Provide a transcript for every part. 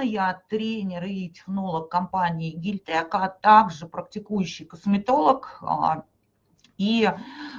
я тренер и технолог компании Гильтек, а также практикующий косметолог а, и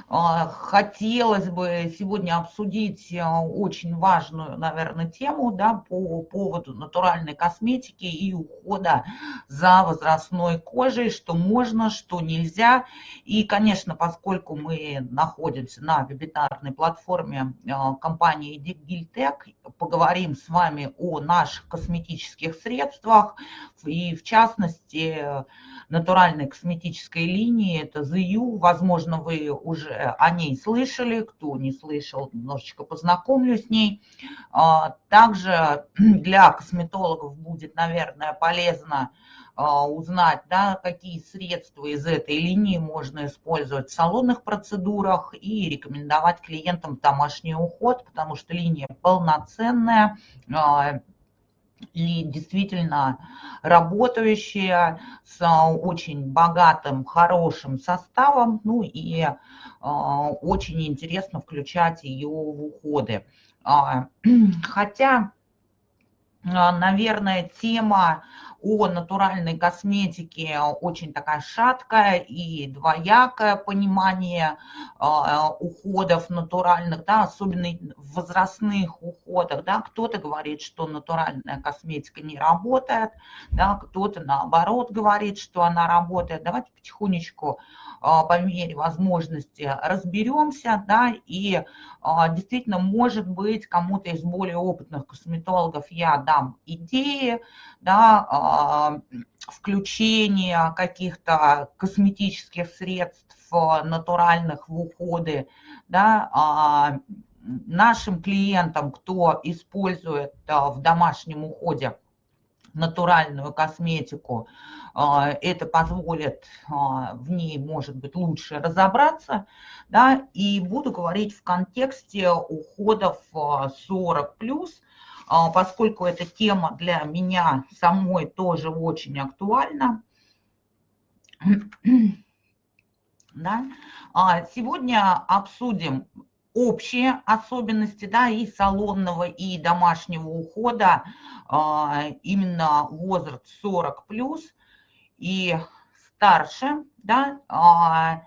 а, хотелось бы сегодня обсудить а, очень важную, наверное, тему да, по поводу натуральной косметики и ухода за возрастной кожей, что можно, что нельзя. И, конечно, поскольку мы находимся на вебинарной платформе а, компании Гильтек, поговорим с вами о наших косметических средствах и, в частности, натуральной косметической линии, это ZU, возможно, вы уже о ней слышали, кто не слышал, немножечко познакомлю с ней. А, также для косметологов будет, наверное, полезно а, узнать, да, какие средства из этой линии можно использовать в салонных процедурах и рекомендовать клиентам домашний уход, потому что линия полноценная, а, и действительно работающая с очень богатым, хорошим составом, ну и э, очень интересно включать ее в уходы. А, хотя, наверное, тема о натуральной косметике очень такая шаткая и двоякое понимание а, уходов натуральных, да, особенно в возрастных уходах. Да, кто-то говорит, что натуральная косметика не работает, да, кто-то наоборот говорит, что она работает. Давайте потихонечку а, по мере возможности разберемся, да, и а, действительно, может быть, кому-то из более опытных косметологов я дам идеи, да, а, включения каких-то косметических средств натуральных в уходы, да, нашим клиентам, кто использует в домашнем уходе натуральную косметику, а, это позволит а, в ней, может быть, лучше разобраться, да, и буду говорить в контексте уходов 40 плюс, а, поскольку эта тема для меня самой тоже очень актуальна. Да? Сегодня обсудим общие особенности да, и салонного, и домашнего ухода, именно возраст 40 плюс – и старше, да, а,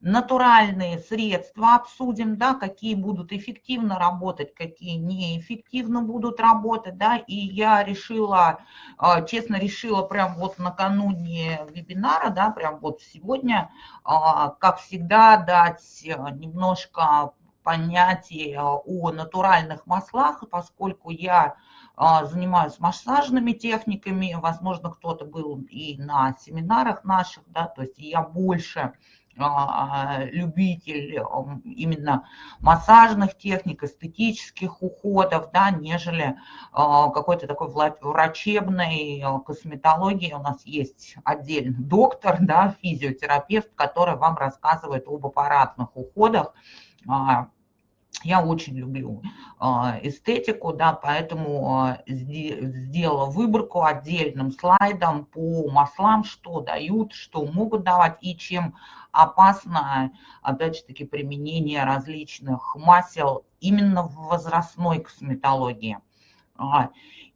натуральные средства обсудим, да, какие будут эффективно работать, какие неэффективно будут работать, да, и я решила, а, честно решила прям вот накануне вебинара, да, прям вот сегодня, а, как всегда, дать немножко понятие о натуральных маслах, поскольку я а, занимаюсь массажными техниками, возможно, кто-то был и на семинарах наших, да, то есть я больше любитель именно массажных техник, эстетических уходов, да, нежели а, какой-то такой врачебной косметологии. У нас есть отдельный доктор, да, физиотерапевт, который вам рассказывает об аппаратных уходах, я очень люблю а, эстетику, да, поэтому а, сделала выборку отдельным слайдом по маслам, что дают, что могут давать и чем опасно, опять же таки, применение различных масел именно в возрастной косметологии. А,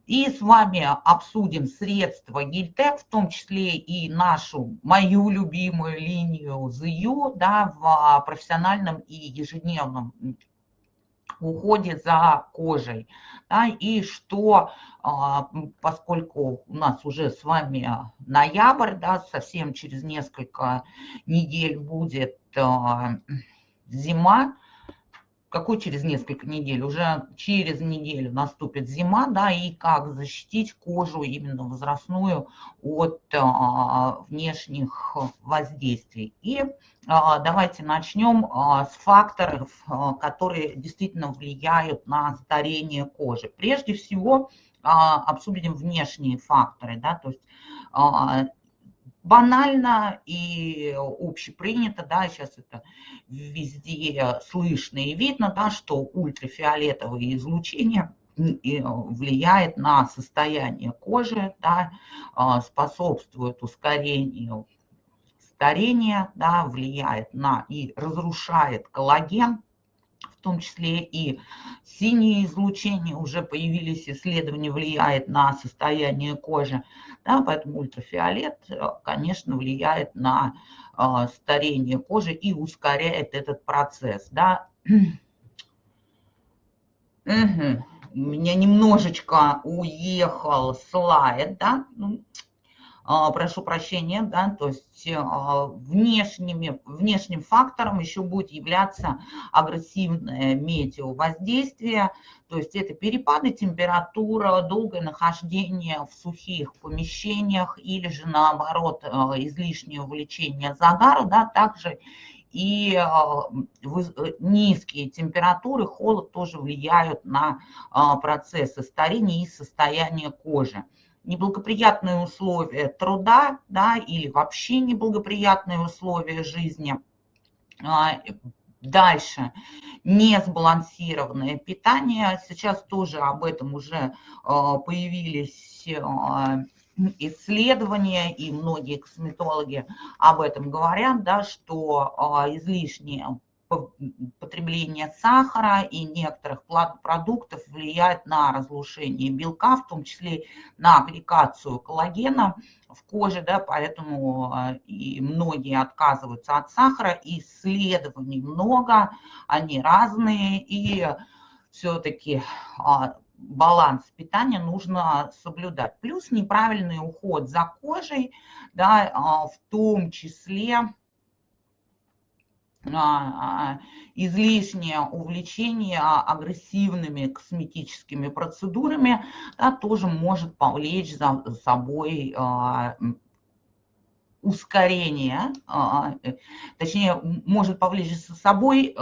и с вами обсудим средства Гильтек, в том числе и нашу, мою любимую линию ZU да, в профессиональном и ежедневном уходе за кожей. Да, и что, а, поскольку у нас уже с вами ноябрь, да, совсем через несколько недель будет а, зима, какой через несколько недель? Уже через неделю наступит зима, да, и как защитить кожу именно возрастную от а, внешних воздействий. И а, давайте начнем а, с факторов, а, которые действительно влияют на старение кожи. Прежде всего а, обсудим внешние факторы, да, то есть а, банально и общепринято, да, сейчас это везде слышно и видно, да, что ультрафиолетовое излучение влияет на состояние кожи, да, а, способствует ускорению старения, да, влияет на и разрушает коллаген, в том числе и синие излучения, уже появились исследования, влияет на состояние кожи, да, поэтому ультрафиолет, э, конечно, влияет на э, старение кожи и ускоряет этот процесс, да. Угу. У меня немножечко уехал слайд, да, ну, прошу прощения, да, то есть а, внешними, внешним фактором еще будет являться агрессивное метеовоздействие, то есть это перепады температуры, долгое нахождение в сухих помещениях или же наоборот а, излишнее увлечение загару, да, также и низкие температуры, холод тоже влияют на процессы старения и состояние кожи неблагоприятные условия труда да, или вообще неблагоприятные условия жизни. А, дальше, несбалансированное питание. Сейчас тоже об этом уже а, появились а, исследования, и многие косметологи об этом говорят, да, что излишнее потребление сахара и некоторых продуктов влияет на разрушение белка, в том числе на аппликацию коллагена в коже, да, поэтому а, и многие отказываются от сахара, исследований много, они разные, и все-таки а, баланс питания нужно соблюдать. Плюс неправильный уход за кожей, да, а, в том числе излишнее увлечение агрессивными косметическими процедурами да, тоже может повлечь за собой а, ускорение, а, точнее, может повлечь за собой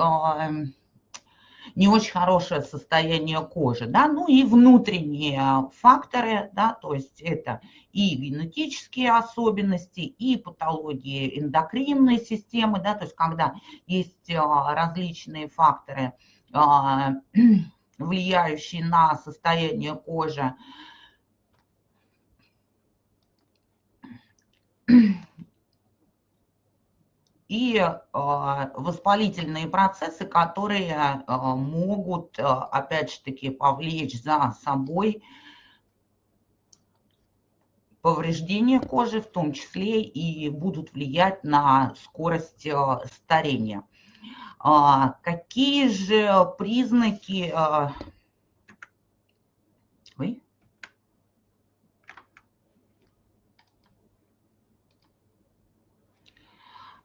не очень хорошее состояние кожи, да, ну и внутренние факторы, да, то есть это и генетические особенности, и патологии эндокринной системы, да, то есть когда есть а, различные факторы, а, влияющие на состояние кожи, и а, воспалительные процессы, которые а, могут, а, опять же таки, повлечь за собой повреждения кожи, в том числе и будут влиять на скорость старения. Какие же признаки...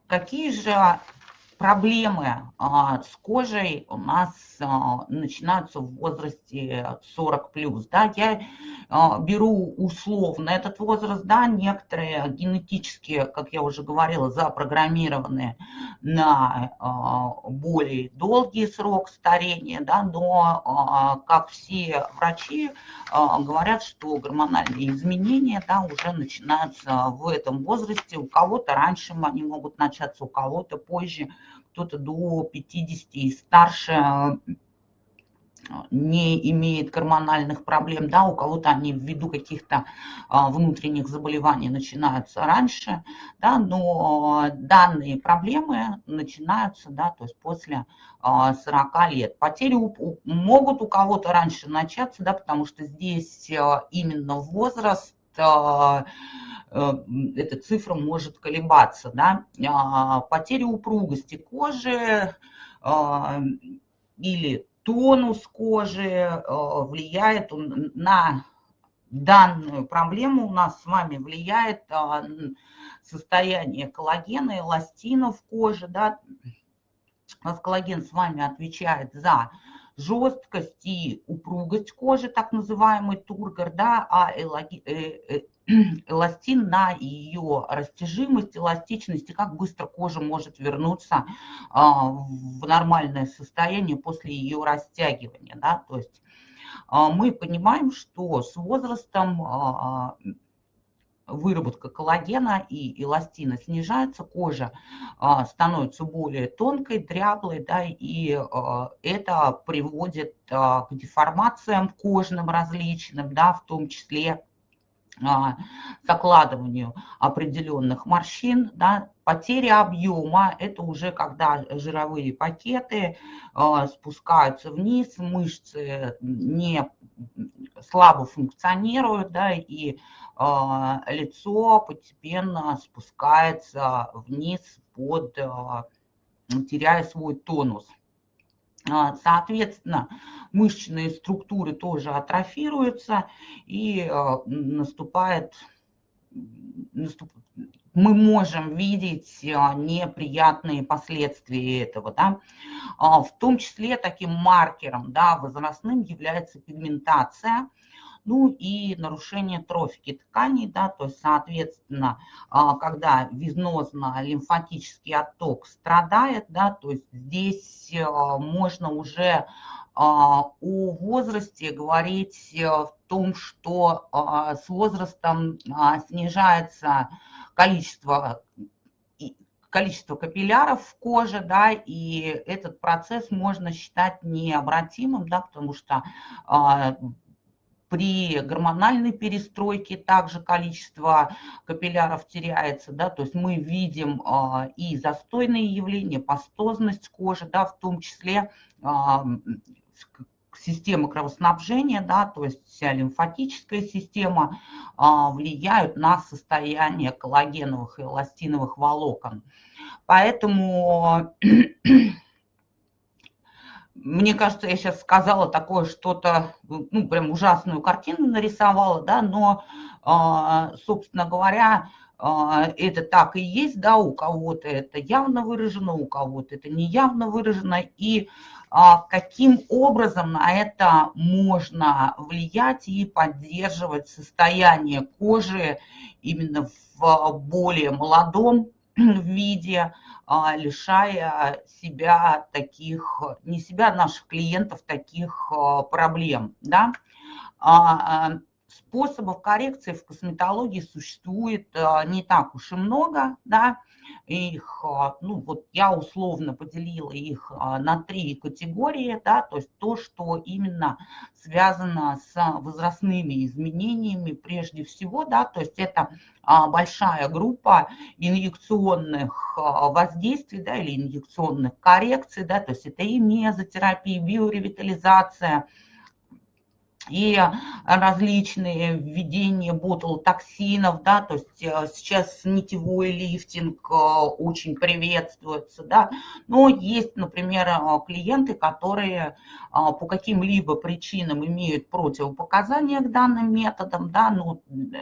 Какие же проблемы а, с кожей у нас а, начинаются в возрасте 40 плюс. Да? Я а, беру условно этот возраст, да, некоторые генетически, как я уже говорила, запрограммированы на более долгий срок старения, да, но, как все врачи говорят, что гормональные изменения да, уже начинаются в этом возрасте. У кого-то раньше они могут начаться, у кого-то позже кто-то до 50 и старше э, не имеет гормональных проблем, да, у кого-то они ввиду каких-то а, внутренних заболеваний начинаются раньше, да, но данные проблемы начинаются, да, то есть после а, 40 лет. Потери могут у кого-то раньше начаться, да, потому что здесь именно возраст Э, эта цифра может колебаться. Да? А, потеря упругости кожи а, или тонус кожи э, влияет на данную проблему у нас с вами влияет а, состояние коллагена, эластина в коже. Да? У нас коллаген с вами отвечает за жесткость и упругость кожи, так называемый тургор, да, а э, эластин на ее растяжимость, эластичность и как быстро кожа может вернуться а, в нормальное состояние после ее растягивания. Да? То есть а, мы понимаем, что с возрастом а, выработка коллагена и эластина снижается, кожа становится более тонкой, дряблой, да, и это приводит к деформациям кожным различным, да, в том числе закладыванию определенных морщин, да, потеря объема – это уже когда жировые пакеты э, спускаются вниз, мышцы не слабо функционируют, да, и э, лицо постепенно спускается вниз под, э, теряя свой тонус. А, соответственно, мышечные структуры тоже атрофируются и а, наступает, наступ, мы можем видеть а, неприятные последствия этого. Да? В том числе таким маркером да, возрастным является пигментация – ну и нарушение трофики тканей, да, то есть, соответственно, а, когда венозно-лимфатический отток страдает, да, то есть здесь а, можно уже а, о возрасте говорить в том, что с возрастом снижается количество количество капилляров в коже, да, и этот процесс можно считать необратимым, да, потому что при гормональной перестройке также количество капилляров теряется, да, то есть мы видим а, и застойные явления, пастозность кожи, да, в том числе а, система кровоснабжения, да, то есть вся лимфатическая система а, влияют на состояние коллагеновых и эластиновых волокон. Поэтому мне кажется, я сейчас сказала такое что-то, ну, прям ужасную картину нарисовала, да, но, а, собственно говоря, а, это так и есть, да, у кого-то это явно выражено, у кого-то это не явно выражено, и а, каким образом на это можно влиять и поддерживать состояние кожи именно в более молодом виде, лишая себя таких, не себя, наших клиентов таких а, проблем. Да? А, способов коррекции в косметологии существует не так уж и много, да, их, а, ну вот я условно поделила их а, на три категории, да, то есть то, что именно связано с возрастными изменениями прежде всего, да, то есть это а, большая группа инъекционных воздействий, да, или инъекционных коррекций, да, то есть это и мезотерапия, биоревитализация, и различные введения ботулотоксинов, да, то есть э, сейчас нитевой лифтинг э, очень приветствуется, да, но есть, например, э, клиенты, которые по каким-либо причинам имеют противопоказания к данным методам, да,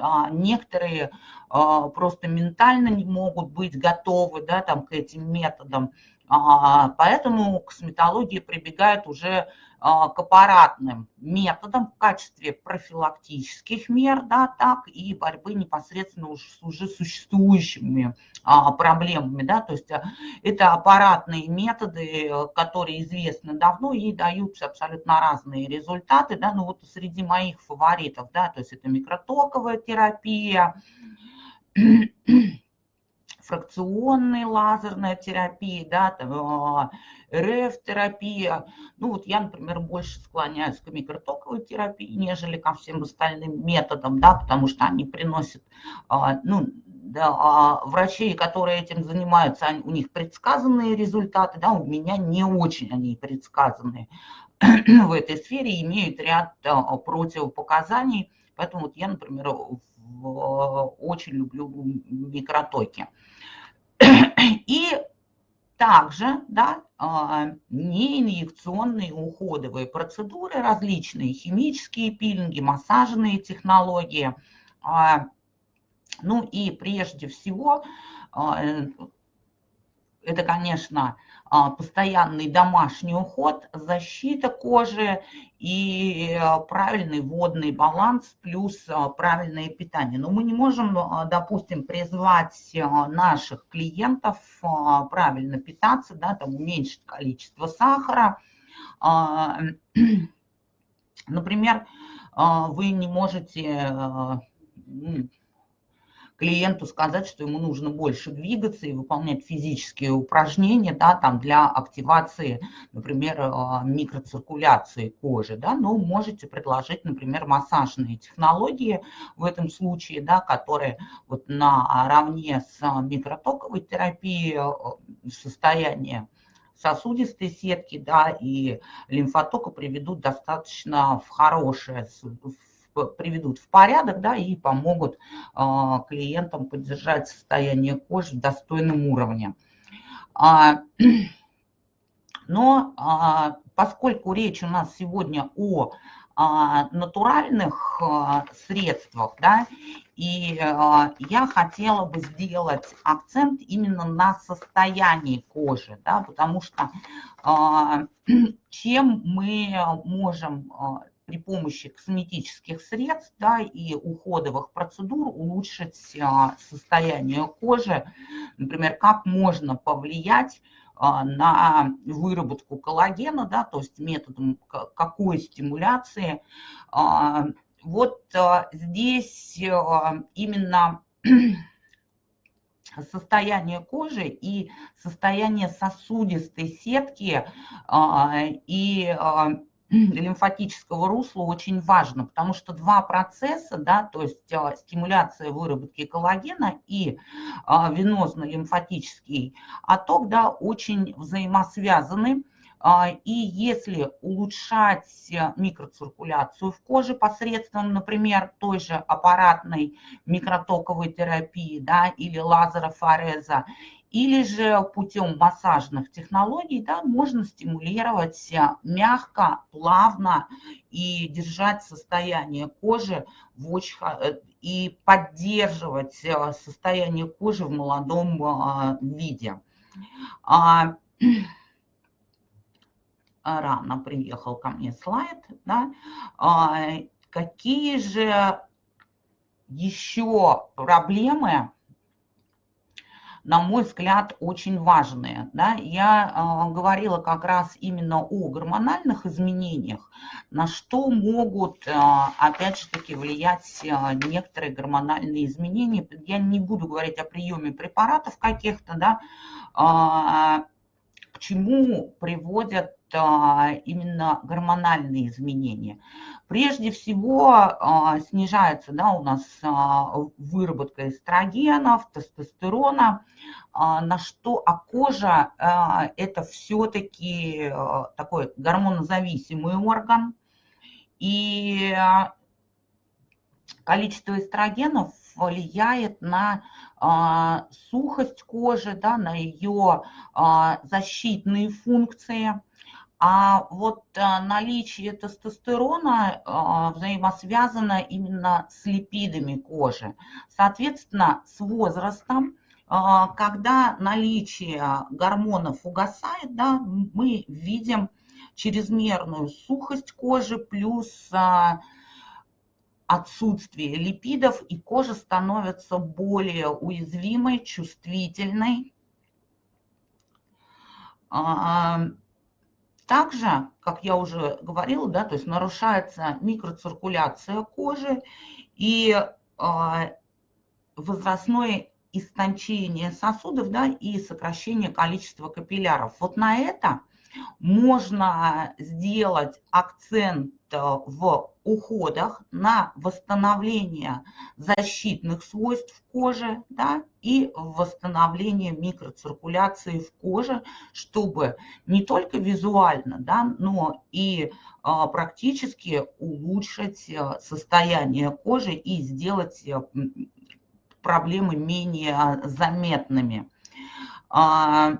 а некоторые просто ментально не могут быть готовы, да, там, к этим методам, а, поэтому косметология прибегает уже а, к аппаратным методам в качестве профилактических мер, да, так и борьбы непосредственно уже с уже существующими а, проблемами, да, то есть это аппаратные методы, которые известны давно и дают абсолютно разные результаты, да, ну вот среди моих фаворитов, да, то есть это микротоковая терапия, фракционная лазерная терапия, да, там, РФ-терапия. Ну вот я, например, больше склоняюсь к микротоковой терапии, нежели ко всем остальным методам, да, потому что они приносят, а, ну, да, а врачей, которые этим занимаются, у них предсказанные результаты, да, у меня не очень они предсказанные в этой сфере, имеют ряд а, противопоказаний, поэтому вот я, например, очень люблю микротоки. И также да, а, неинъекционные уходовые процедуры, различные химические пилинги, массажные технологии. А, ну и прежде всего, а, это, конечно, постоянный домашний уход, защита кожи и э, правильный водный баланс плюс а, правильное питание. Но мы не можем, а, допустим, призвать наших клиентов правильно питаться, да, там уменьшить количество сахара. Например, вы не можете клиенту сказать, что ему нужно больше двигаться и выполнять физические упражнения, да, там для активации, например, а, микроциркуляции кожи, да, но можете предложить, например, массажные технологии в этом случае, да, которые вот наравне с микротоковой терапией э, состояние сосудистой сетки, да, и лимфотока приведут достаточно в хорошее, приведут в порядок, да, и помогут а, клиентам поддержать состояние кожи в достойном уровне. А, но а, поскольку речь у нас сегодня о натуральных средствах, да, и я хотела бы сделать акцент именно на состоянии кожи, да, потому что чем мы можем при помощи косметических средств да, и уходовых процедур улучшить а, состояние кожи. Например, как можно повлиять а, на выработку коллагена, да, то есть методом какой стимуляции. А, вот здесь именно состояние кожи и состояние сосудистой сетки и лимфатического русла очень важно, потому что два процесса, да, то есть стимуляция выработки коллагена и а, венозно-лимфатический отток, да, очень взаимосвязаны. А, и если улучшать микроциркуляцию в коже посредством, например, той же аппаратной микротоковой терапии да, или лазерофореза, или же путем массажных технологий да, можно стимулировать мягко, плавно и держать состояние кожи в очень, э, и поддерживать э, состояние кожи в молодом виде. А, рано приехал ко мне слайд. Да? А, какие же еще проблемы на мой взгляд, очень важные. Да? Я э, говорила как раз именно о гормональных изменениях, на что могут, э, опять же таки, влиять э, некоторые гормональные изменения. Я не буду говорить о приеме препаратов каких-то, да, э, к чему приводят именно гормональные изменения. Прежде всего а, снижается да, у нас а, выработка эстрогенов, тестостерона, а, на что а кожа это все-таки такой гормонозависимый орган. И количество эстрогенов влияет на сухость кожи, да, на ее защитные функции – а вот а, наличие тестостерона а, взаимосвязано именно с липидами кожи. Соответственно, с возрастом, а, когда наличие гормонов угасает, да, мы видим чрезмерную сухость кожи плюс отсутствие липидов, и кожа становится более уязвимой, чувствительной. Также, как я уже говорила, да, то есть нарушается микроциркуляция кожи и э, возрастное истончение сосудов да, и сокращение количества капилляров. Вот на это можно сделать акцент э, в уходах на восстановление защитных свойств кожи да, и восстановление микроциркуляции в коже, чтобы не только визуально, да, но и а, практически улучшить э, состояние кожи и сделать проблемы менее заметными. А,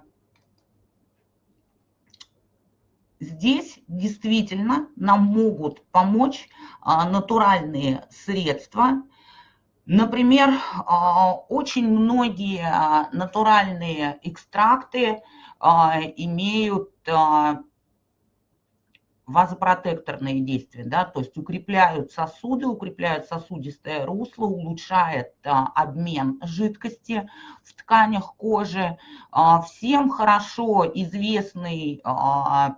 Здесь действительно нам могут помочь а, натуральные средства. Например, а, очень многие а, натуральные экстракты имеют вазопротекторные действия, да, то есть укрепляют сосуды, укрепляют сосудистое русло, улучшает а, обмен жидкости в тканях кожи. А, всем хорошо известный а,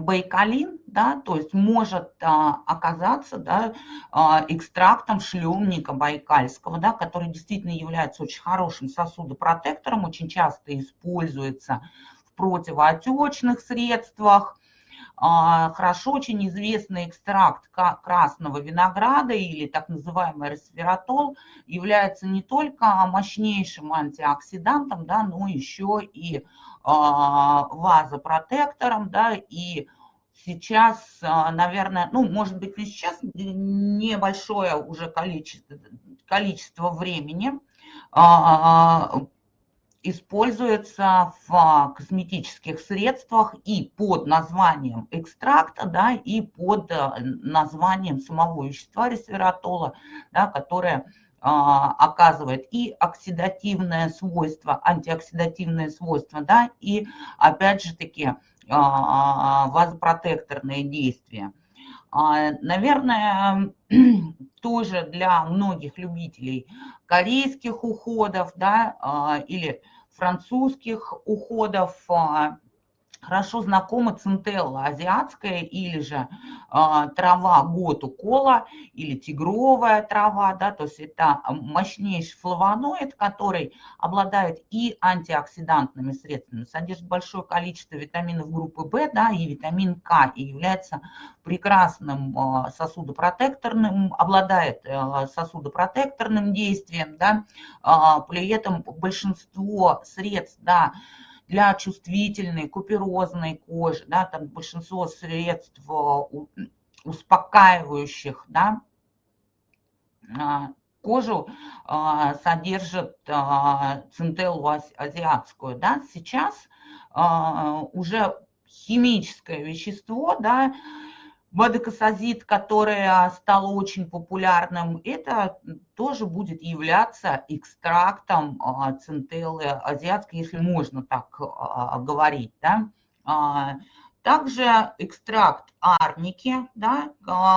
байкалин, да, то есть может а, оказаться да, а, экстрактом шлемника байкальского, да, который действительно является очень хорошим сосудопротектором, очень часто используется в противоотечных средствах. А, хорошо очень известный экстракт красного винограда или так называемый ресвератол является не только мощнейшим антиоксидантом, да, но еще и вазопротектором, да, и сейчас, а, наверное, ну, может быть, не сейчас, небольшое уже количество, количество времени а, используется в косметических средствах и под названием экстракта, да, и под названием самого вещества ресвератола, да, которое а, оказывает и оксидативное свойство, антиоксидативное свойство, да, и опять же таки а, вазопротекторные действия. А, наверное, тоже для многих любителей корейских уходов, да, или французских уходов хорошо знакома центелла азиатская или же а, трава готу кола или тигровая трава, да, то есть это мощнейший флавоноид, который обладает и антиоксидантными средствами, содержит большое количество витаминов группы В, да, и витамин К, и является прекрасным а, сосудопротекторным, обладает а, сосудопротекторным действием, да, а, при этом большинство средств, да, для чувствительной, куперозной кожи, да, там большинство средств э, успокаивающих, да, а, кожу а, содержит а, центеллу азиатскую, да, сейчас уже химическое вещество, да, Водокосазид, которое стало очень популярным, это тоже будет являться экстрактом а, центеллы азиатской, если можно так а, говорить. Да? А, также экстракт арники, да,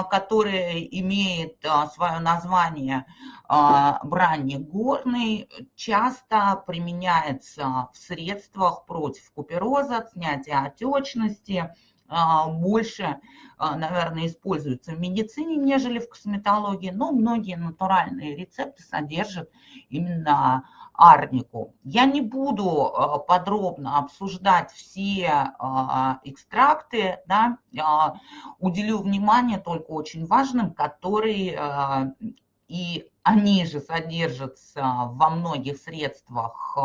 который имеет свое название бранник горный, часто применяется в средствах против купероза, снятия отечности, больше, а, наверное, используется в медицине, нежели в косметологии, но многие натуральные рецепты содержат именно арнику. Я не буду а, подробно обсуждать все экстракты, да, уделю внимание только очень важным, которые и они же содержатся во многих средствах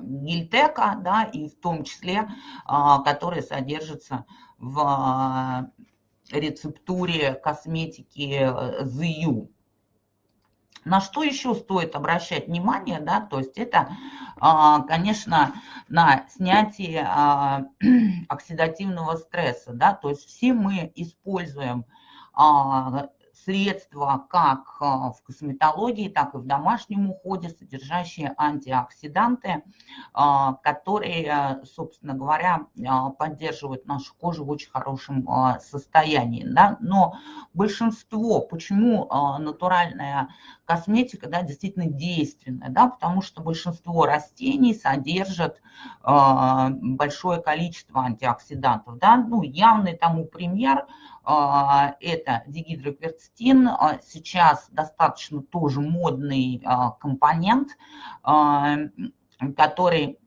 гильтека, да, и в том числе, а, которые содержатся в а, рецептуре косметики ZU. Э, на что еще стоит обращать внимание, да, то есть это, а, конечно, на снятие оксидативного стресса, да, то есть все мы используем средства как а, в косметологии, так и в домашнем уходе, содержащие антиоксиданты, а, которые, собственно говоря, поддерживают нашу кожу в очень хорошем состоянии. Да? Но большинство, почему натуральная косметика да, действительно действенная? Да? Потому что большинство растений содержат большое количество антиоксидантов. Да? Ну, явный тому пример – это дигидрокверцетин, а, сейчас достаточно тоже модный а, компонент, который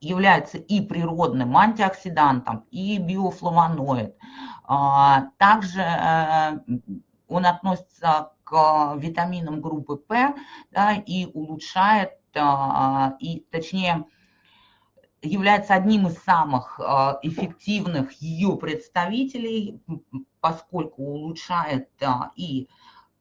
является и природным антиоксидантом, и биофлавоноид. Также э, он относится к витаминам группы П да, и улучшает, и, точнее, является одним из самых а, эффективных ее представителей, поскольку улучшает и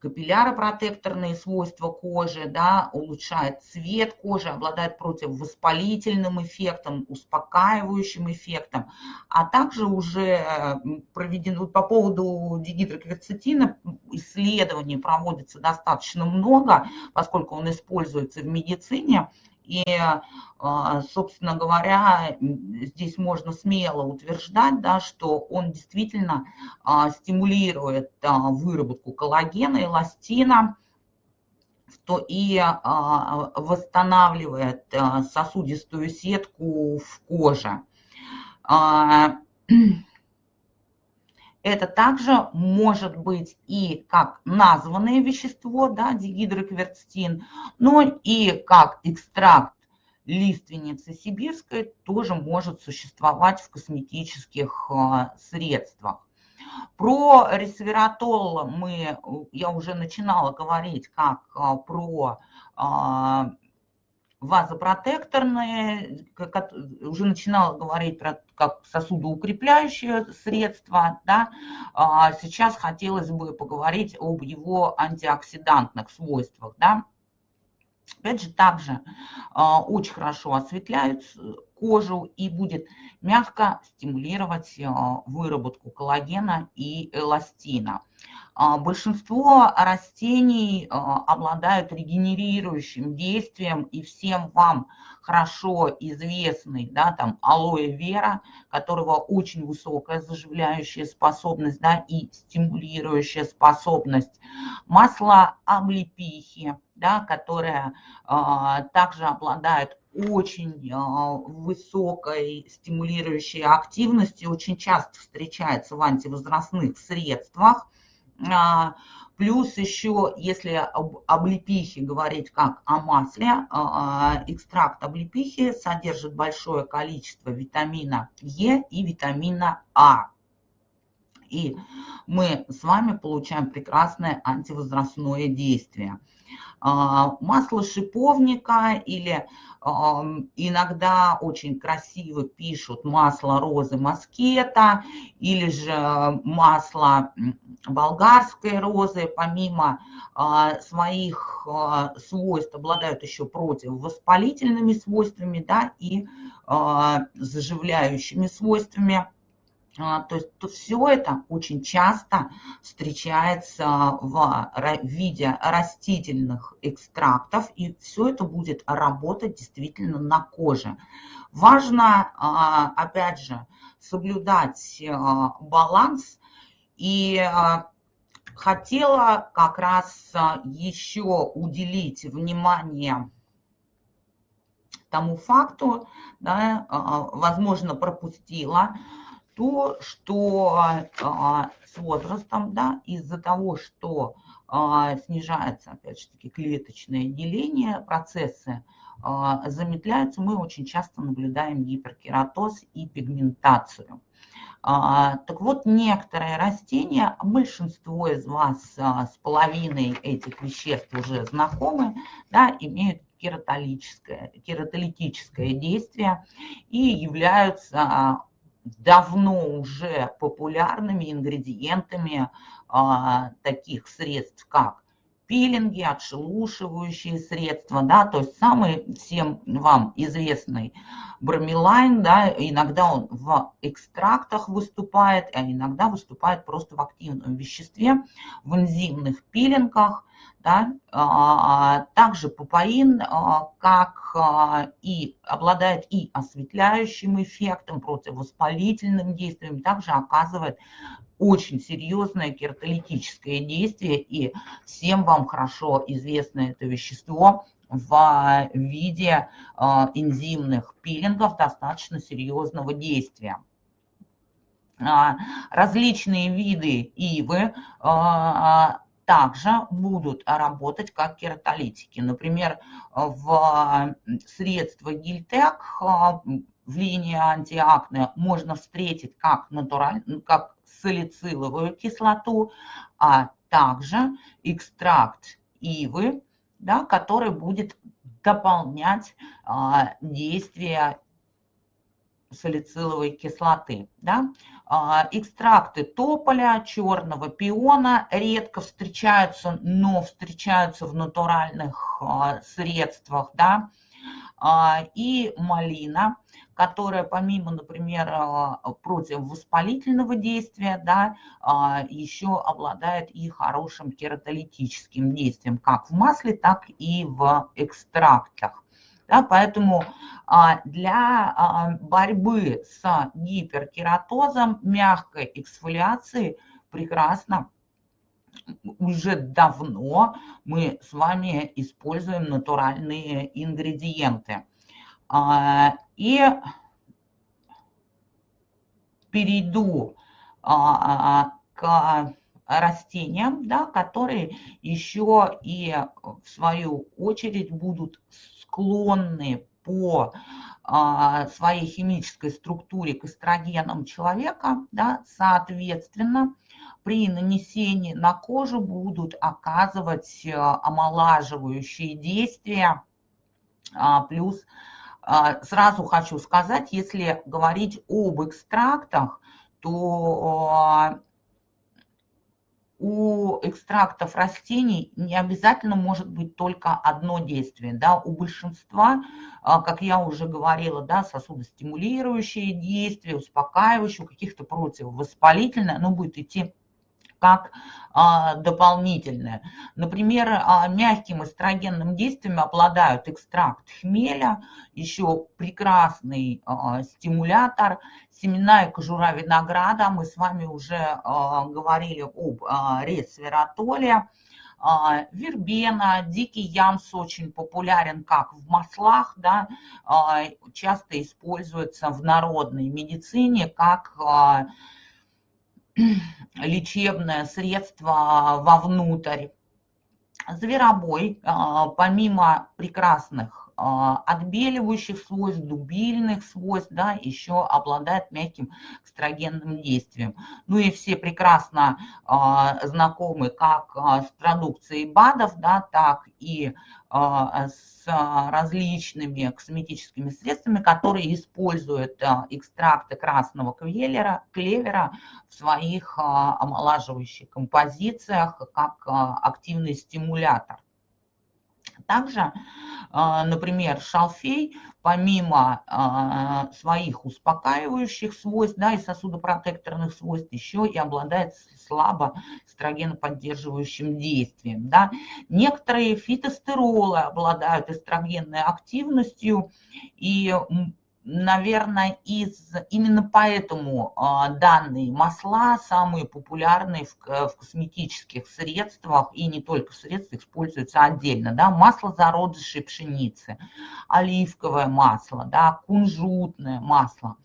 капилляропротекторные свойства кожи, да, улучшает цвет кожи, обладает противовоспалительным эффектом, успокаивающим эффектом, а также уже проведено по поводу дигидрокверцетина исследований проводится достаточно много, поскольку он используется в медицине, и, а, собственно говоря, здесь можно смело утверждать, да, что он действительно а, стимулирует а, выработку коллагена, эластина, и восстанавливает сосудистую сетку в коже. Это также может быть и как названное вещество, да, дигидрокверцетин, но и как экстракт лиственницы сибирской тоже может существовать в косметических а, средствах. Про ресвератол мы, я уже начинала говорить как а, про вазопротекторные, как, уже начинала говорить про как сосудоукрепляющее средство, да, а сейчас хотелось бы поговорить об его антиоксидантных свойствах, да. Опять же, также а, очень хорошо осветляют кожу и будет мягко стимулировать а, выработку коллагена и эластина. А, большинство растений а, обладают регенерирующим действием, и всем вам хорошо известный, да, там, алоэ вера, которого очень высокая заживляющая способность, да, и стимулирующая способность. Масло облепихи, да, которое а, также обладает очень высокой стимулирующей активностью, очень часто встречается в антивозрастных средствах. А, плюс еще, если об облепихе говорить как о масле, а, экстракт облепихи содержит большое количество витамина Е и витамина А. И мы с вами получаем прекрасное антивозрастное действие. А, масло шиповника или иногда очень красиво пишут масло розы маскета или же масло болгарской розы, помимо а, своих а, свойств, обладают еще противовоспалительными свойствами да, и заживляющими свойствами. А, то есть то все это очень часто встречается в виде растительных экстрактов, и все это будет работать действительно на коже. Важно, а, опять же, соблюдать а, баланс, и хотела как раз еще уделить внимание тому факту, да, возможно, пропустила, то, что а, с возрастом, да, из-за того, что а, снижается, опять же таки, клеточное деление, процессы а, замедляются, мы очень часто наблюдаем гиперкератоз и пигментацию. Так вот, некоторые растения, большинство из вас с половиной этих веществ уже знакомы, да, имеют кератолитическое, кератолитическое действие и являются давно уже популярными ингредиентами а, таких средств, как пилинги, отшелушивающие средства, да, то есть самый всем вам известный бромелайн, да, иногда он в экстрактах выступает, а иногда выступает просто в активном веществе, в энзимных пилингах, да? А, также пупаин, а, как а, и обладает и осветляющим эффектом, противовоспалительным действием, также оказывает очень серьезное кератолитическое действие, и всем вам хорошо известно это вещество в виде энзимных пилингов достаточно серьезного действия различные виды ивы также будут работать как кератолитики. Например, в средства Гильтек в линии антиакне можно встретить как, натураль, как салициловую кислоту, а также экстракт ивы, да, который будет дополнять а, действие салициловой кислоты. Да? А, экстракты тополя, черного пиона редко встречаются, но встречаются в натуральных а, средствах. Да? А, и малина, которая помимо, например, противовоспалительного действия, да, еще обладает и хорошим кератолитическим действием, как в масле, так и в экстрактах. Да, поэтому а, для а, борьбы с гиперкератозом мягкой эксфолиации прекрасно уже давно мы с вами используем натуральные ингредиенты. А, и перейду к растениям, да, которые еще и в свою очередь будут склонны по а, своей химической структуре к эстрогенам человека, да, соответственно, при нанесении на кожу будут оказывать э, омолаживающие действия. А, плюс а, сразу хочу сказать, если говорить об экстрактах, то у экстрактов растений не обязательно может быть только одно действие. Да? У большинства, а, как я уже говорила, да, сосудостимулирующие действия, успокаивающие, у каких-то противовоспалительное, оно будет идти как а, дополнительное. Например, а, мягким эстрогенным действием обладают экстракт хмеля, еще прекрасный а, стимулятор, семена и кожура винограда. Мы с вами уже говорили об ресвератоле. Вербена, дикий ямс очень популярен как в маслах, да, часто используется в народной медицине как лечебное средство вовнутрь. Зверобой, а, помимо прекрасных отбеливающих свойств, дубильных свойств, да, еще обладает мягким экстрагенным действием. Ну и все прекрасно а, знакомы как а, с продукцией БАДов, да, так и с различными косметическими средствами, которые используют экстракты красного клевера, клевера в своих омолаживающих композициях как активный стимулятор. Также, а, например, шалфей, помимо а, своих успокаивающих свойств да, и сосудопротекторных свойств, еще и обладает слабо эстрогеноподдерживающим действием. Да. Некоторые фитостеролы обладают эстрогенной активностью, и наверное, из, именно поэтому а, данные масла самые популярные в, в косметических средствах и не только в средствах используются отдельно. Да? Масло зародышей пшеницы, оливковое масло, да? кунжутное масло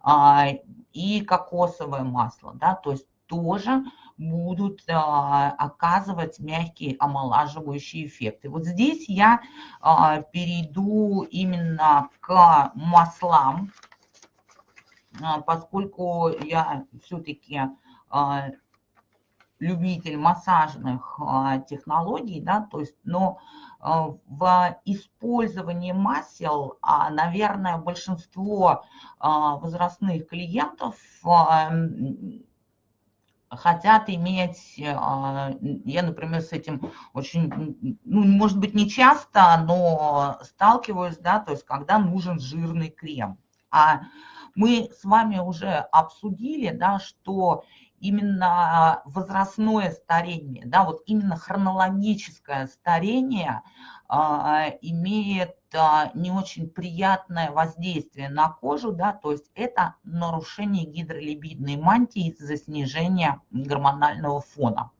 а, и кокосовое масло. Да? То есть тоже будут а, оказывать мягкие омолаживающие эффекты. Вот здесь я а, перейду именно к маслам, а, поскольку я все-таки любитель массажных технологий, да, то есть, но в использовании масел, наверное, большинство возрастных клиентов хотят иметь, а, я, например, с этим очень, ну, может быть, не часто, но сталкиваюсь, да, то есть когда нужен жирный крем. А мы с вами уже обсудили, да, что именно возрастное старение, да, вот именно хронологическое старение а, имеет а, не очень приятное воздействие на кожу, да, то есть это нарушение гидролипидной мантии из-за снижения гормонального фона.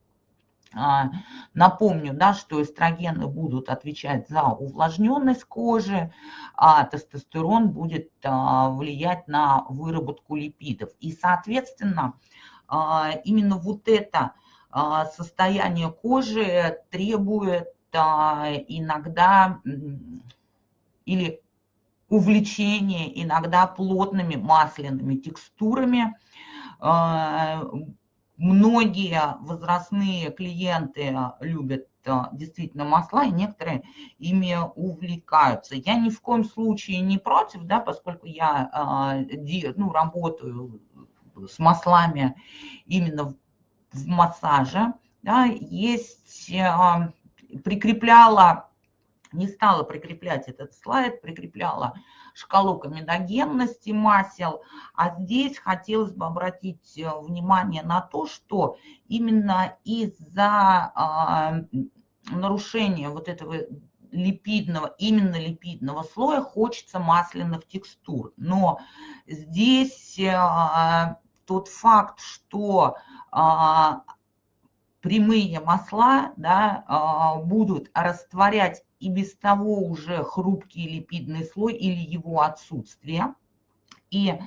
А, напомню, да, что эстрогены будут отвечать за увлажненность кожи, а тестостерон будет влиять на выработку липидов. И, соответственно, именно вот это состояние кожи требует иногда или увлечение иногда плотными масляными текстурами. А, многие возрастные клиенты любят а, действительно масла, и некоторые ими увлекаются. Я ни в коем случае не против, да, поскольку я а, ну, работаю с маслами именно в массаже. Да, есть, прикрепляла не стала прикреплять этот слайд, прикрепляла шкалу комедогенности масел, а здесь хотелось бы обратить э, внимание на то, что именно из-за э, нарушения вот этого липидного, именно липидного слоя хочется масляных текстур. Но здесь э, тот факт, что э, прямые масла да, э, будут растворять и без того уже хрупкий липидный слой или его отсутствие. и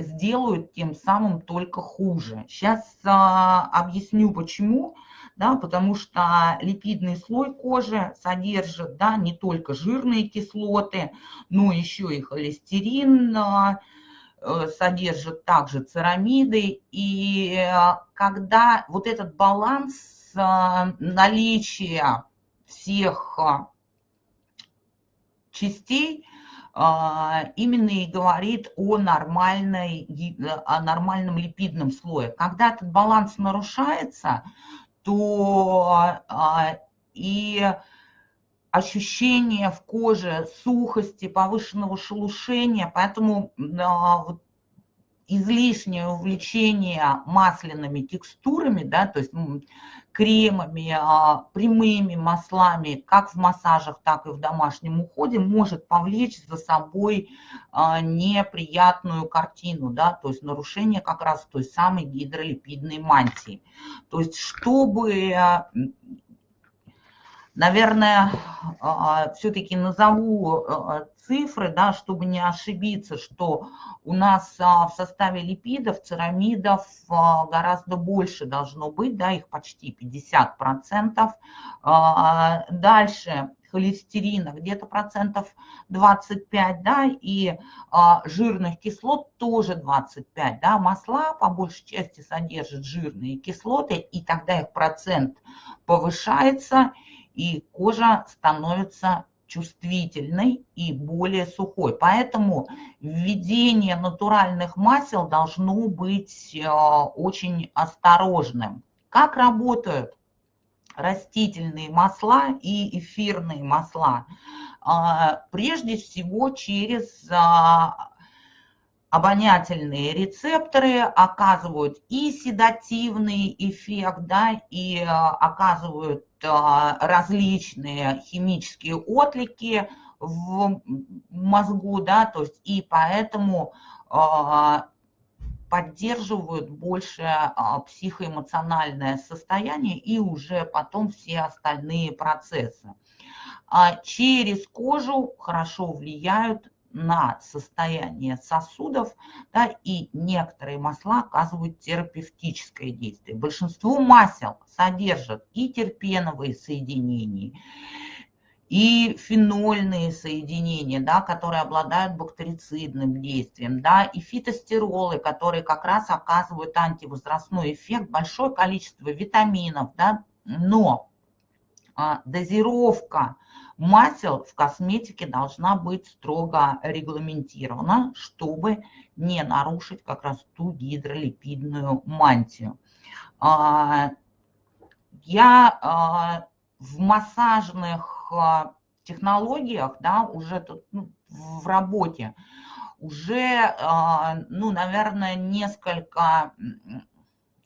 сделают тем самым только хуже. Сейчас объясню почему. Да, потому что липидный слой кожи содержит да, не только жирные кислоты, но еще и холестерин, Э, содержит также церамиды. И э, когда вот этот баланс э, наличия всех частей именно и говорит о, нормальной, о нормальном липидном слое. Когда этот баланс нарушается, то и ощущение в коже сухости, повышенного шелушения, поэтому а, излишнее увлечение масляными текстурами, да, то есть кремами, а, прямыми маслами, как в массажах, так и в домашнем уходе, может повлечь за собой а, неприятную картину, да, то есть нарушение как раз той самой гидролипидной мантии. То есть чтобы Наверное, а, все-таки назову а, цифры, да, чтобы не ошибиться, что у нас а, в составе липидов, церамидов гораздо больше должно быть, да, их почти 50%. Дальше холестерина где-то процентов 25, да, и жирных кислот тоже 25, да, масла по большей части содержат жирные кислоты, и тогда их процент повышается, кожа становится чувствительной и более сухой. Поэтому введение натуральных масел должно быть э, очень осторожным. Как работают растительные масла и эфирные масла? Э, прежде всего через э, обонятельные рецепторы оказывают и седативный эффект, да, и оказывают а, различные химические отлики в мозгу, да, то есть и поэтому а, поддерживают больше а, психоэмоциональное состояние и уже потом все остальные процессы. Через кожу хорошо влияют на состояние сосудов, да, и некоторые масла оказывают терапевтическое действие. Большинство масел содержат и терпеновые соединения, и фенольные соединения, да, которые обладают бактерицидным действием, да, и фитостеролы, которые как раз оказывают антивозрастной эффект, большое количество витаминов, да, но а, дозировка масел в косметике должна быть строго регламентирована, чтобы не нарушить как раз ту гидролипидную мантию. А, я а, в массажных а, технологиях, да, уже тут ну, в работе, уже, ну, наверное, несколько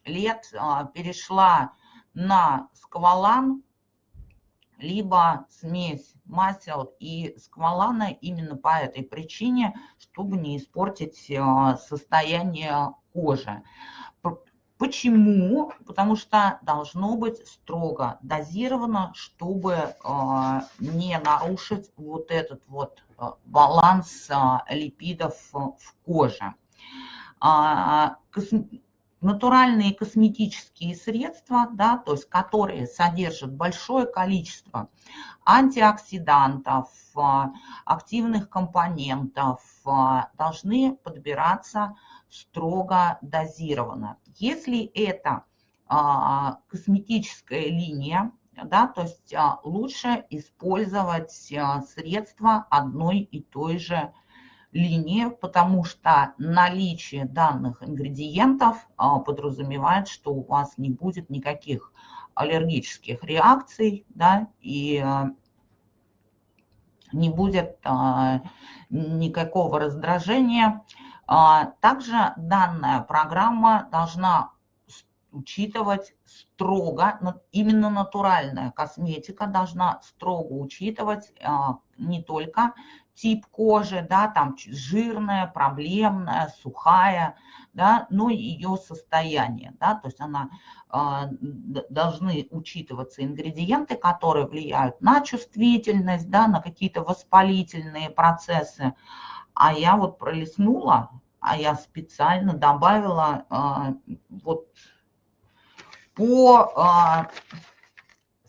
лет перешла на сквалан, либо смесь масел и сквалана именно по этой причине, чтобы не испортить э, состояние кожи. Почему? Потому что должно быть строго дозировано, чтобы э, не нарушить вот этот вот э, баланс липидов в коже. Натуральные косметические средства, да, то есть которые содержат большое количество антиоксидантов, а, активных компонентов, а, должны подбираться строго дозированно. Если это а, косметическая линия, да, то есть лучше использовать средства одной и той же линии, потому что наличие данных ингредиентов а, подразумевает, что у вас не будет никаких аллергических реакций, да, и а, не будет а, никакого раздражения. Также данная программа должна учитывать строго, именно натуральная косметика должна строго учитывать не только тип кожи, да, там жирная, проблемная, сухая, да, но и ее состояние, да, то есть она, э, должны учитываться ингредиенты, которые влияют на чувствительность, да, на какие-то воспалительные процессы, А я вот пролистнула, а я специально добавила а, вот по а,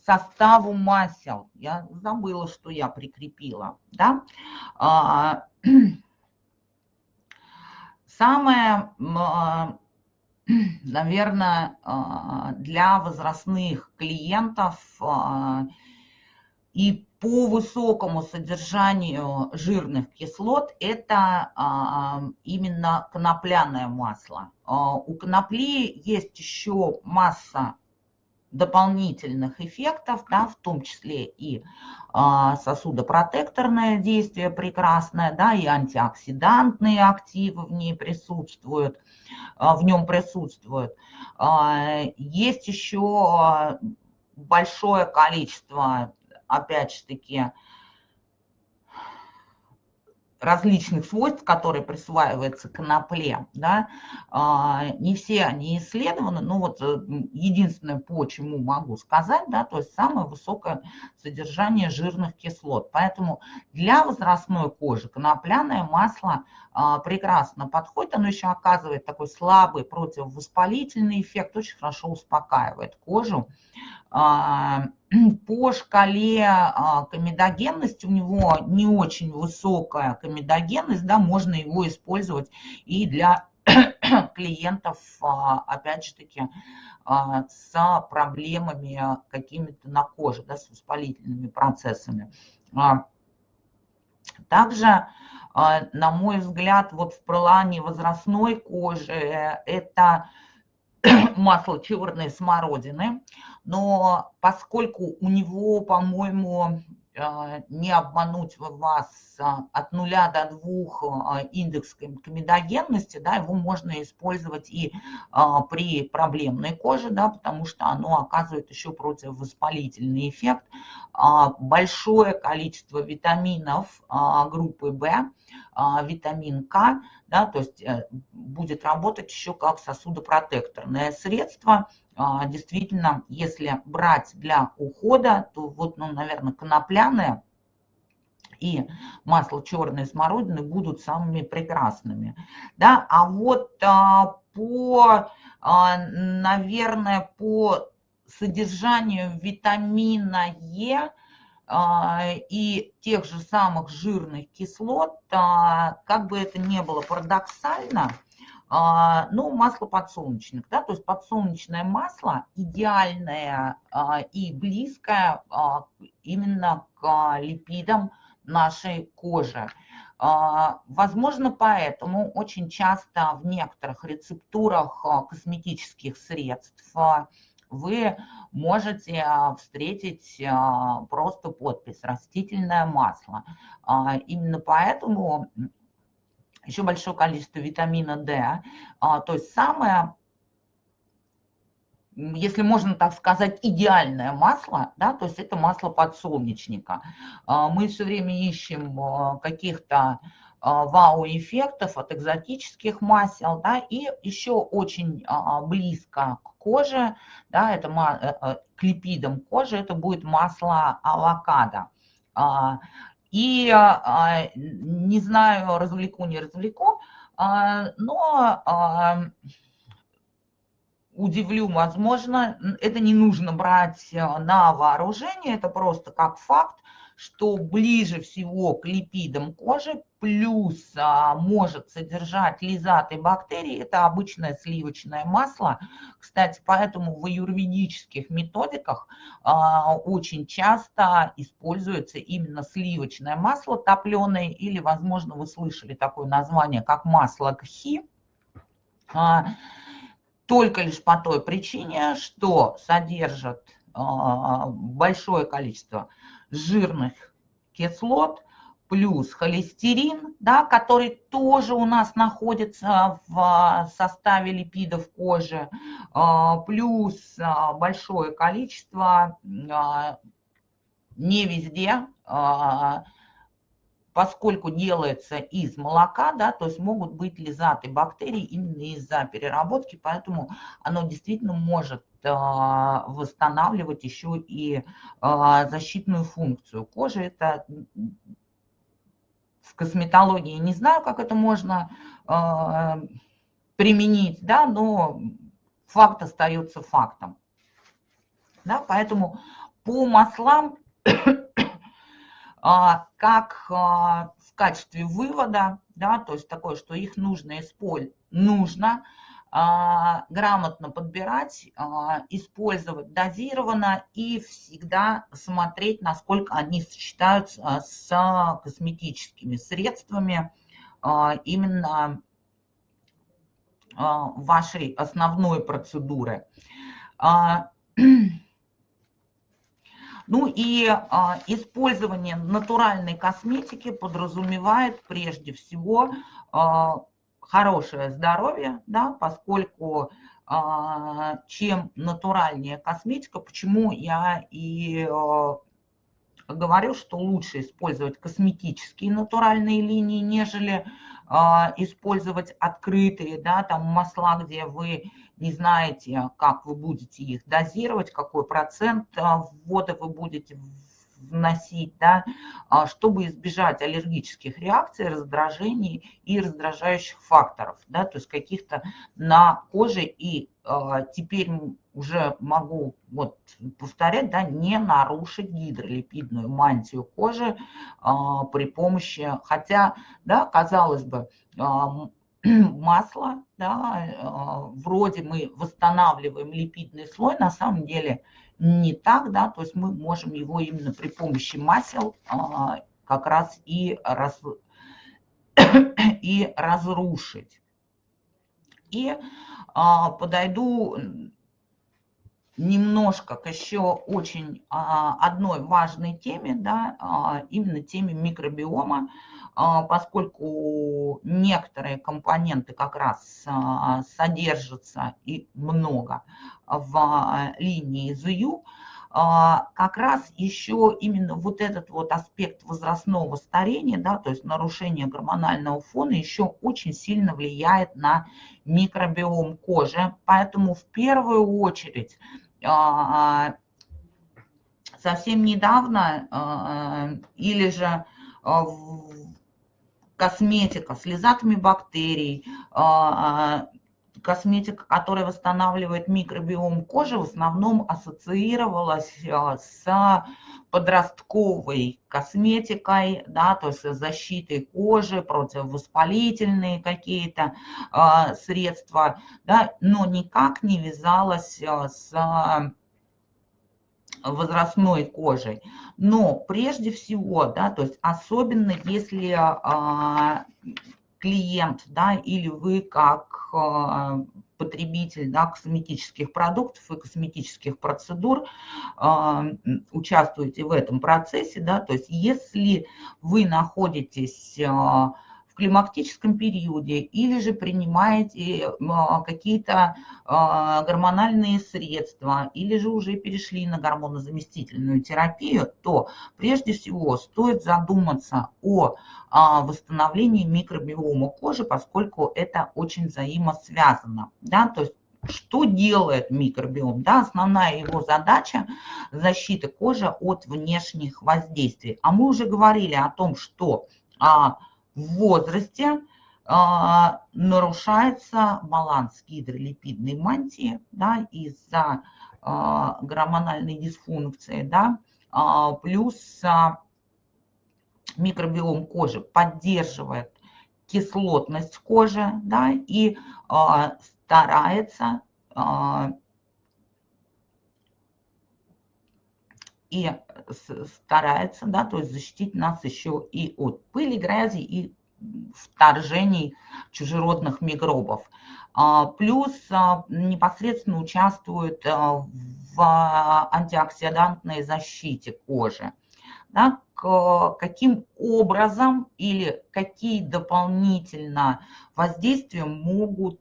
составу масел. Я забыла, что я прикрепила. Да? А, самое, а, наверное, а, для возрастных клиентов и по высокому содержанию жирных кислот это а, именно конопляное масло. А, у конопли есть еще масса дополнительных эффектов, да, в том числе и а, сосудопротекторное действие прекрасное, да, и антиоксидантные активы в ней присутствуют, а, в нем присутствуют. А, есть еще большое количество опять же таки, различных свойств, которые присваиваются конопле, да, а, не все они исследованы, но вот э, единственное, по чему могу сказать, да, то есть самое высокое содержание жирных кислот. Поэтому для возрастной кожи конопляное масло прекрасно подходит, оно еще оказывает такой слабый противовоспалительный эффект, очень хорошо успокаивает кожу. А, по шкале а, комедогенности у него не очень высокая комедогенность, да, можно его использовать и для клиентов, опять же таки, с проблемами какими-то на коже, да, с воспалительными процессами. Также а, на мой взгляд, вот в плане возрастной кожи это масло черной смородины, но поскольку у него, по-моему, а, не обмануть вас а, от нуля до двух а, индекс комедогенности, да, его можно использовать и при проблемной коже, да, потому что оно оказывает еще противовоспалительный эффект. Большое количество витаминов группы В, витамин К, да, то есть э, будет работать еще как сосудопротекторное средство – а, действительно, если брать для ухода, то вот, ну, наверное, конопляные и масло черной смородины будут самыми прекрасными. Да? А вот а, по, а, наверное, по содержанию витамина Е и тех же самых жирных кислот, как бы это ни было парадоксально, а, ну, масло подсолнечных, да, то есть подсолнечное масло идеальное а, и близкое а, именно к липидам нашей кожи. Возможно, поэтому очень часто в некоторых рецептурах косметических средств вы можете встретить просто подпись «растительное масло». Именно поэтому еще большое количество витамина D. А, то есть самое, если можно так сказать, идеальное масло, да, то есть это масло подсолнечника. А, мы все время ищем а, каких-то вау-эффектов от экзотических масел, да, и еще очень близко к коже, да, это э, э, к липидам кожи, это будет масло авокадо. И а, не знаю, развлеку, не развлеку, а, но а, удивлю, возможно, это не нужно брать на вооружение, это просто как факт, что ближе всего к липидам кожи, плюс а, может содержать лизаты бактерии, это обычное сливочное масло. Кстати, поэтому в аюрведических методиках а, очень часто используется именно сливочное масло топленое, или, возможно, вы слышали такое название, как масло кхи. А, только лишь по той причине, что содержит а, большое количество жирных кислот, плюс холестерин, да, который тоже у нас находится в составе липидов кожи, а, плюс а, большое количество, а, не везде, поскольку делается из молока, да, то есть могут быть лизаты бактерий именно из-за переработки, поэтому оно действительно может а, восстанавливать еще и а, защитную функцию кожи. Это в косметологии не знаю, как это можно э, применить, да, но факт остается фактом. Да, поэтому по маслам, а, как а, в качестве вывода, да, то есть такое, что их нужно использовать, нужно а, грамотно подбирать, использовать дозированно и всегда смотреть, насколько они сочетаются с косметическими средствами именно вашей основной процедуры. Ну и а, использование натуральной косметики подразумевает прежде всего а, хорошее здоровье, да, поскольку а, чем натуральнее косметика, почему я и а, говорю, что лучше использовать косметические натуральные линии, нежели а, использовать открытые, да, там масла, где вы не знаете, как вы будете их дозировать, какой процент а, ввода вы будете вносить, да, а, чтобы избежать аллергических реакций, раздражений и раздражающих факторов, да, то есть каких-то на коже. И а, теперь уже могу вот повторять, да, не нарушить гидролипидную мантию кожи при помощи, хотя, да, казалось бы, масло, да, вроде мы восстанавливаем липидный слой, на самом деле не так, да, то есть мы можем его именно при помощи масел а, как раз и, раз, и разрушить. И а, подойду немножко к еще очень а, одной важной теме, да, именно теме микробиома. А, поскольку некоторые компоненты как раз а, содержатся и много в а, линии ЗЮ, как раз еще именно вот этот вот аспект возрастного старения, да, то есть нарушение гормонального фона еще очень сильно влияет на микробиом кожи. Поэтому в первую очередь совсем недавно или же косметика с лизатами бактерий, а, а, косметика, которая восстанавливает микробиом кожи, в основном ассоциировалась а, с подростковой косметикой, да, то есть защитой кожи, противовоспалительные какие-то э, средства, да, но никак не вязалась с возрастной кожей. Но прежде всего, да, то есть особенно если а, клиент, да, или вы как а, потребитель да, косметических продуктов и косметических процедур а, участвуете в этом процессе, да, то есть если вы находитесь в климактическом периоде или же принимаете а, какие-то а, гормональные средства или же уже перешли на гормонозаместительную терапию, то прежде всего стоит задуматься о а, восстановлении микробиома кожи, поскольку это очень взаимосвязано. Да? То есть что делает микробиом? Да, основная его задача – защита кожи от внешних воздействий. А мы уже говорили о том, что а, в возрасте а, нарушается баланс гидролипидной мантии да, из-за а, гормональной дисфункции, да, а, плюс а, микробиом кожи поддерживает кислотность кожи да, и а, старается а, и старается, да, то есть защитить нас еще и от пыли, грязи и вторжений чужеродных микробов. А, плюс а, непосредственно участвует а, в антиоксидантной защите кожи. Да, каким образом или какие дополнительно воздействия могут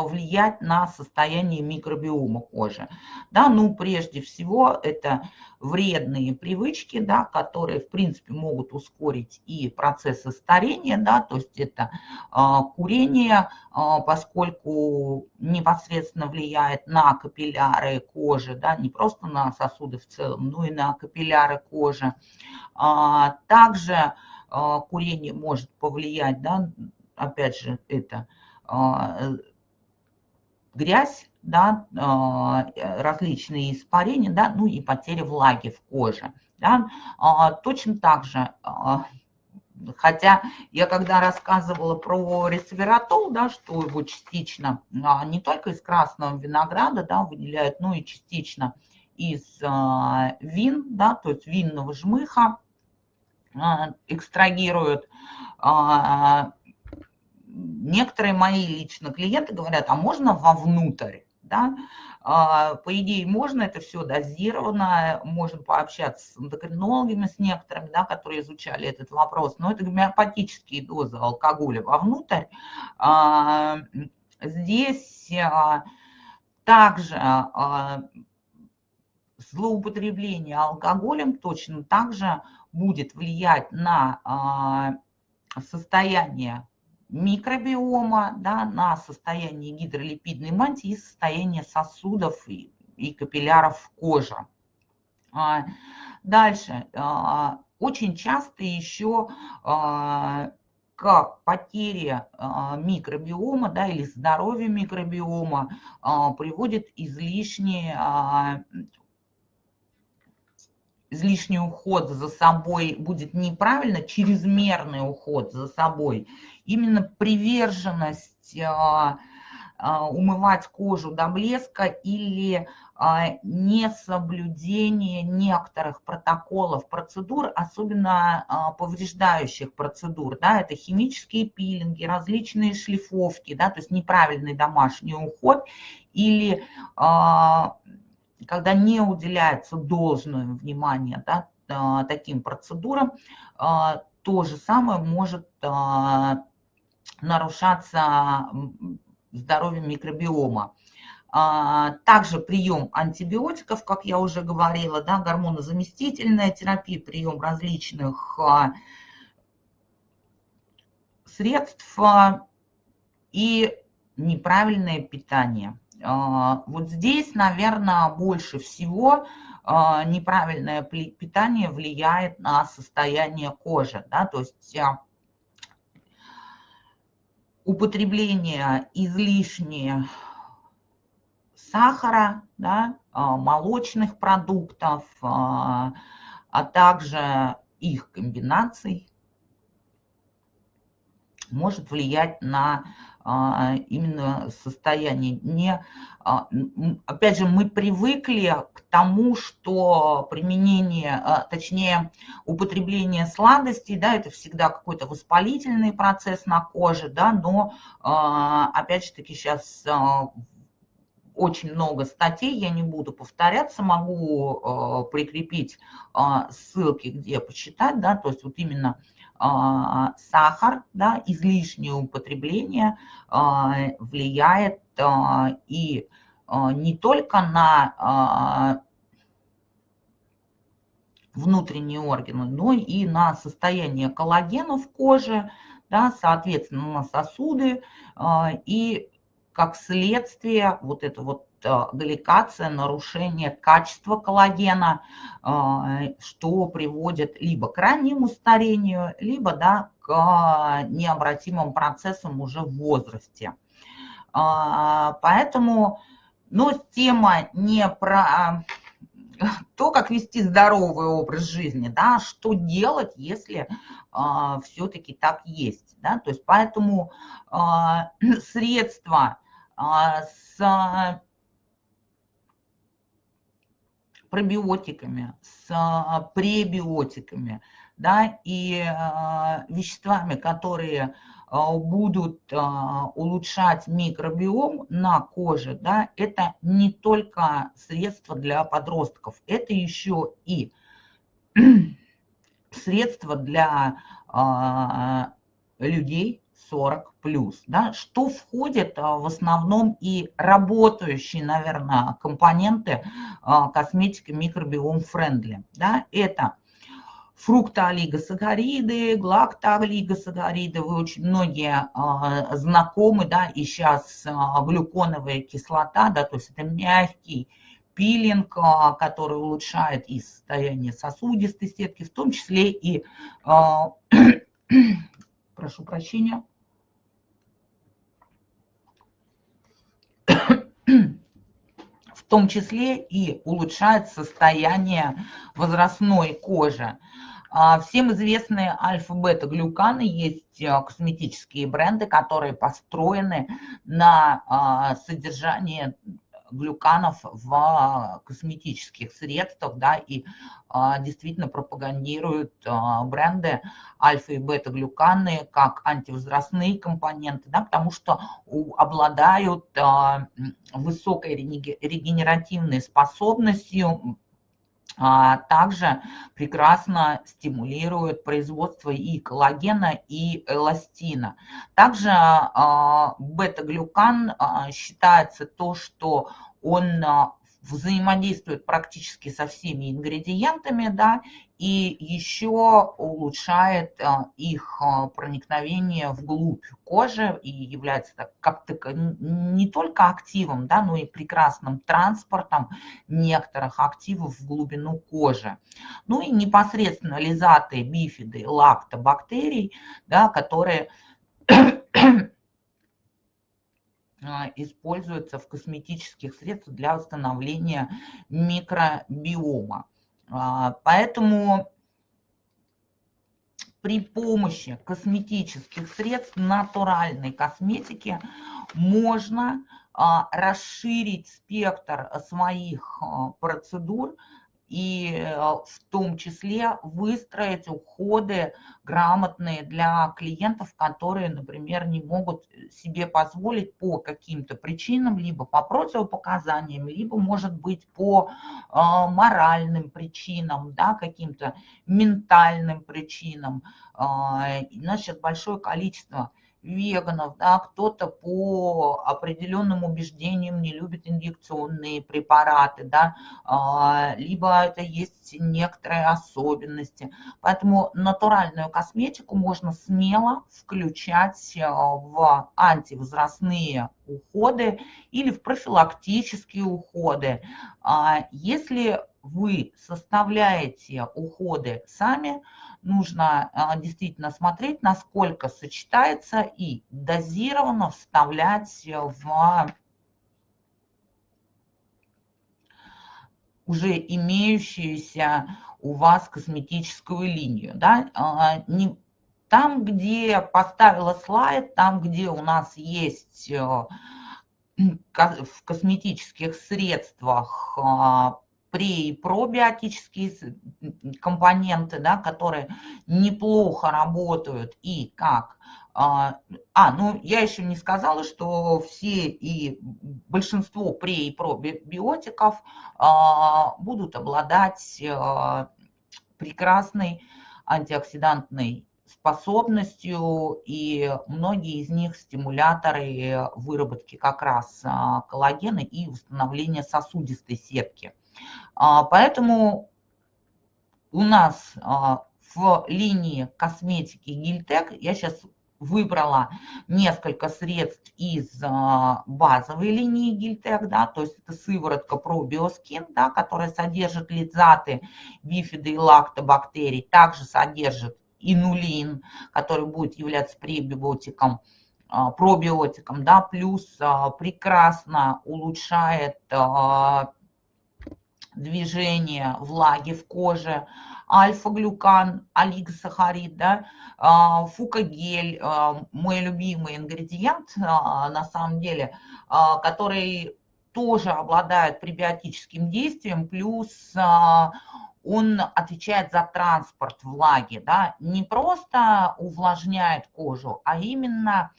повлиять на состояние микробиома кожи. Да, ну, прежде всего, это вредные привычки, да, которые, в принципе, могут ускорить и процессы старения, да, то есть это а, курение, а, поскольку непосредственно влияет на капилляры кожи, да, не просто на сосуды в целом, но и на капилляры кожи. А, также а, курение может повлиять, да, опять же, это грязь, да, а, различные испарения, да, ну и потеря влаги в коже. Да. А, точно так же, хотя я когда рассказывала про ресвератол, да, что его частично не только из красного винограда да, выделяют, но и частично из вин, да, то есть винного жмыха экстрагируют, некоторые мои лично клиенты говорят, а можно вовнутрь? Да? А, по идее, можно это все дозировано, можно пообщаться с эндокринологами, с некоторыми, да, которые изучали этот вопрос, но это гомеопатические дозы алкоголя вовнутрь. А, здесь а, также злоупотребление алкоголем точно так же будет влиять на состояние микробиома, да, на состояние гидролипидной мантии и состояние сосудов и, и капилляров кожи. А, дальше. А, очень часто еще а, к потере микробиома да, или здоровья микробиома приводит излишнее излишний уход за собой будет неправильно, чрезмерный уход за собой, именно приверженность а, а, умывать кожу до блеска или а, несоблюдение некоторых протоколов, процедур, особенно повреждающих процедур. Да, это химические пилинги, различные шлифовки, да, то есть неправильный домашний уход или когда не уделяется должное внимание да, таким процедурам, то же самое может нарушаться здоровье микробиома. Также прием антибиотиков, как я уже говорила, да, гормонозаместительная терапия, прием различных средств и неправильное питание. А, вот здесь, наверное, больше всего а, неправильное питание влияет на состояние кожи. Да? То есть а, употребление излишне сахара, да, молочных продуктов, а также их комбинаций может влиять на а, именно состояние. Не, а, опять же, мы привыкли к тому, что применение, а, точнее, употребление сладостей, да, это всегда какой-то воспалительный процесс на коже, да, но, опять же таки, сейчас очень много статей, я не буду повторяться, могу прикрепить ссылки, где почитать, да, то есть вот именно сахар, да, излишнее употребление а, влияет а, и не только на внутренние органы, но и на состояние коллагена в коже, да, соответственно, на сосуды и как следствие вот это вот галликация, нарушение качества коллагена, а, что приводит либо к раннему старению, либо да, к необратимым процессам уже в возрасте. А, поэтому но тема не про то, как вести здоровый образ жизни, да, что делать, если а, все-таки так есть. Да? То есть поэтому средства с пробиотиками, с а, пребиотиками, да, и а, веществами, которые а, будут улучшать микробиом на коже, да, это не только средства для подростков, это еще и средства для людей 40 плюс, да, что входит а, в основном и работающие, наверное, компоненты а, косметики микробиом френдли, да, это фруктоолигосахариды, глактоолигосахариды, вы очень многие а, знакомы, да, и сейчас а, глюконовая кислота, да, то есть это мягкий пилинг, а, который улучшает и состояние сосудистой сетки, в том числе и, прошу прощения, в том числе и улучшает состояние возрастной кожи. А, всем известные альфа-бета-глюканы, есть а, косметические бренды, которые построены на содержании глюканов в косметических средствах, да, и а, действительно пропагандируют а, бренды альфа и бета-глюканы как антивозрастные компоненты, да, потому что обладают а, высокой регенеративной способностью, а, также прекрасно стимулирует производство и коллагена, и эластина. Также а, бета-глюкан а, считается то, что он взаимодействует практически со всеми ингредиентами, да, и еще улучшает а, их а, проникновение вглубь кожи и является как -то не только активом, да, но и прекрасным транспортом некоторых активов в глубину кожи. Ну и непосредственно лизаты, бифиды, лактобактерий, да, которые а, используются в косметических средствах для восстановления микробиома. А, поэтому при помощи косметических средств, натуральной косметики, можно а, расширить спектр своих процедур и э, в том числе выстроить уходы грамотные для клиентов, которые, например, не могут себе позволить по каким-то причинам, либо по противопоказаниям, либо, может быть, по э, моральным причинам, да, каким-то ментальным причинам. Э, значит, большое количество веганов, да, кто-то по определенным убеждениям не любит инъекционные препараты, да, а, либо это есть некоторые особенности. Поэтому натуральную косметику можно смело включать а, в антивозрастные уходы или в профилактические уходы. А, если вы составляете уходы сами, нужно а, действительно смотреть, насколько сочетается и дозированно вставлять в уже имеющуюся у вас косметическую линию. Да? А, не, там, где поставила слайд, там, где у нас есть э, в косметических средствах а, пре- и пробиотические компоненты, да, которые неплохо работают и как а, а, ну я еще не сказала, что все и большинство пре- и пробиотиков а, будут обладать а, прекрасной антиоксидантной способностью, и многие из них стимуляторы выработки как раз а, коллагена и восстановления сосудистой сетки. А, поэтому у нас а, в линии косметики Гильтек, я сейчас выбрала несколько средств из а, базовой линии Гильтек, да, то есть это сыворотка пробиоскин, да, которая содержит лизаты, бифиды и лактобактерий, также содержит инулин, который будет являться пребиотиком, пробиотиком, да, плюс прекрасно улучшает движение влаги в коже, альфа-глюкан, олигосахарид, да, а, фукагель, а, мой любимый ингредиент, а, на самом деле, который тоже обладает пребиотическим действием, плюс он отвечает за транспорт влаги, да, не просто увлажняет кожу, а именно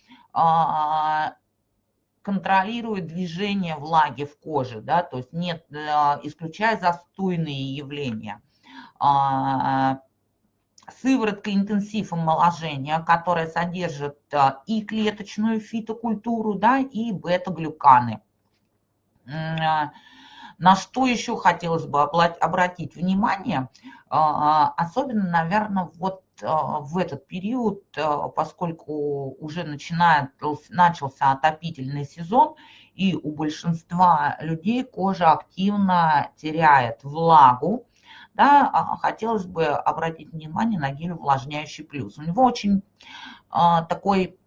контролирует движение влаги в коже, да, то есть нет, э, исключая застойные явления. А, сыворотка интенсив омоложения, которая содержит и клеточную фитокультуру, да, и бета-глюканы. На что еще хотелось бы обратить внимание, особенно, наверное, вот в этот период, поскольку уже начинает, начался отопительный сезон, и у большинства людей кожа активно теряет влагу, да, а, хотелось бы обратить внимание на гель увлажняющий плюс. У него очень а, такой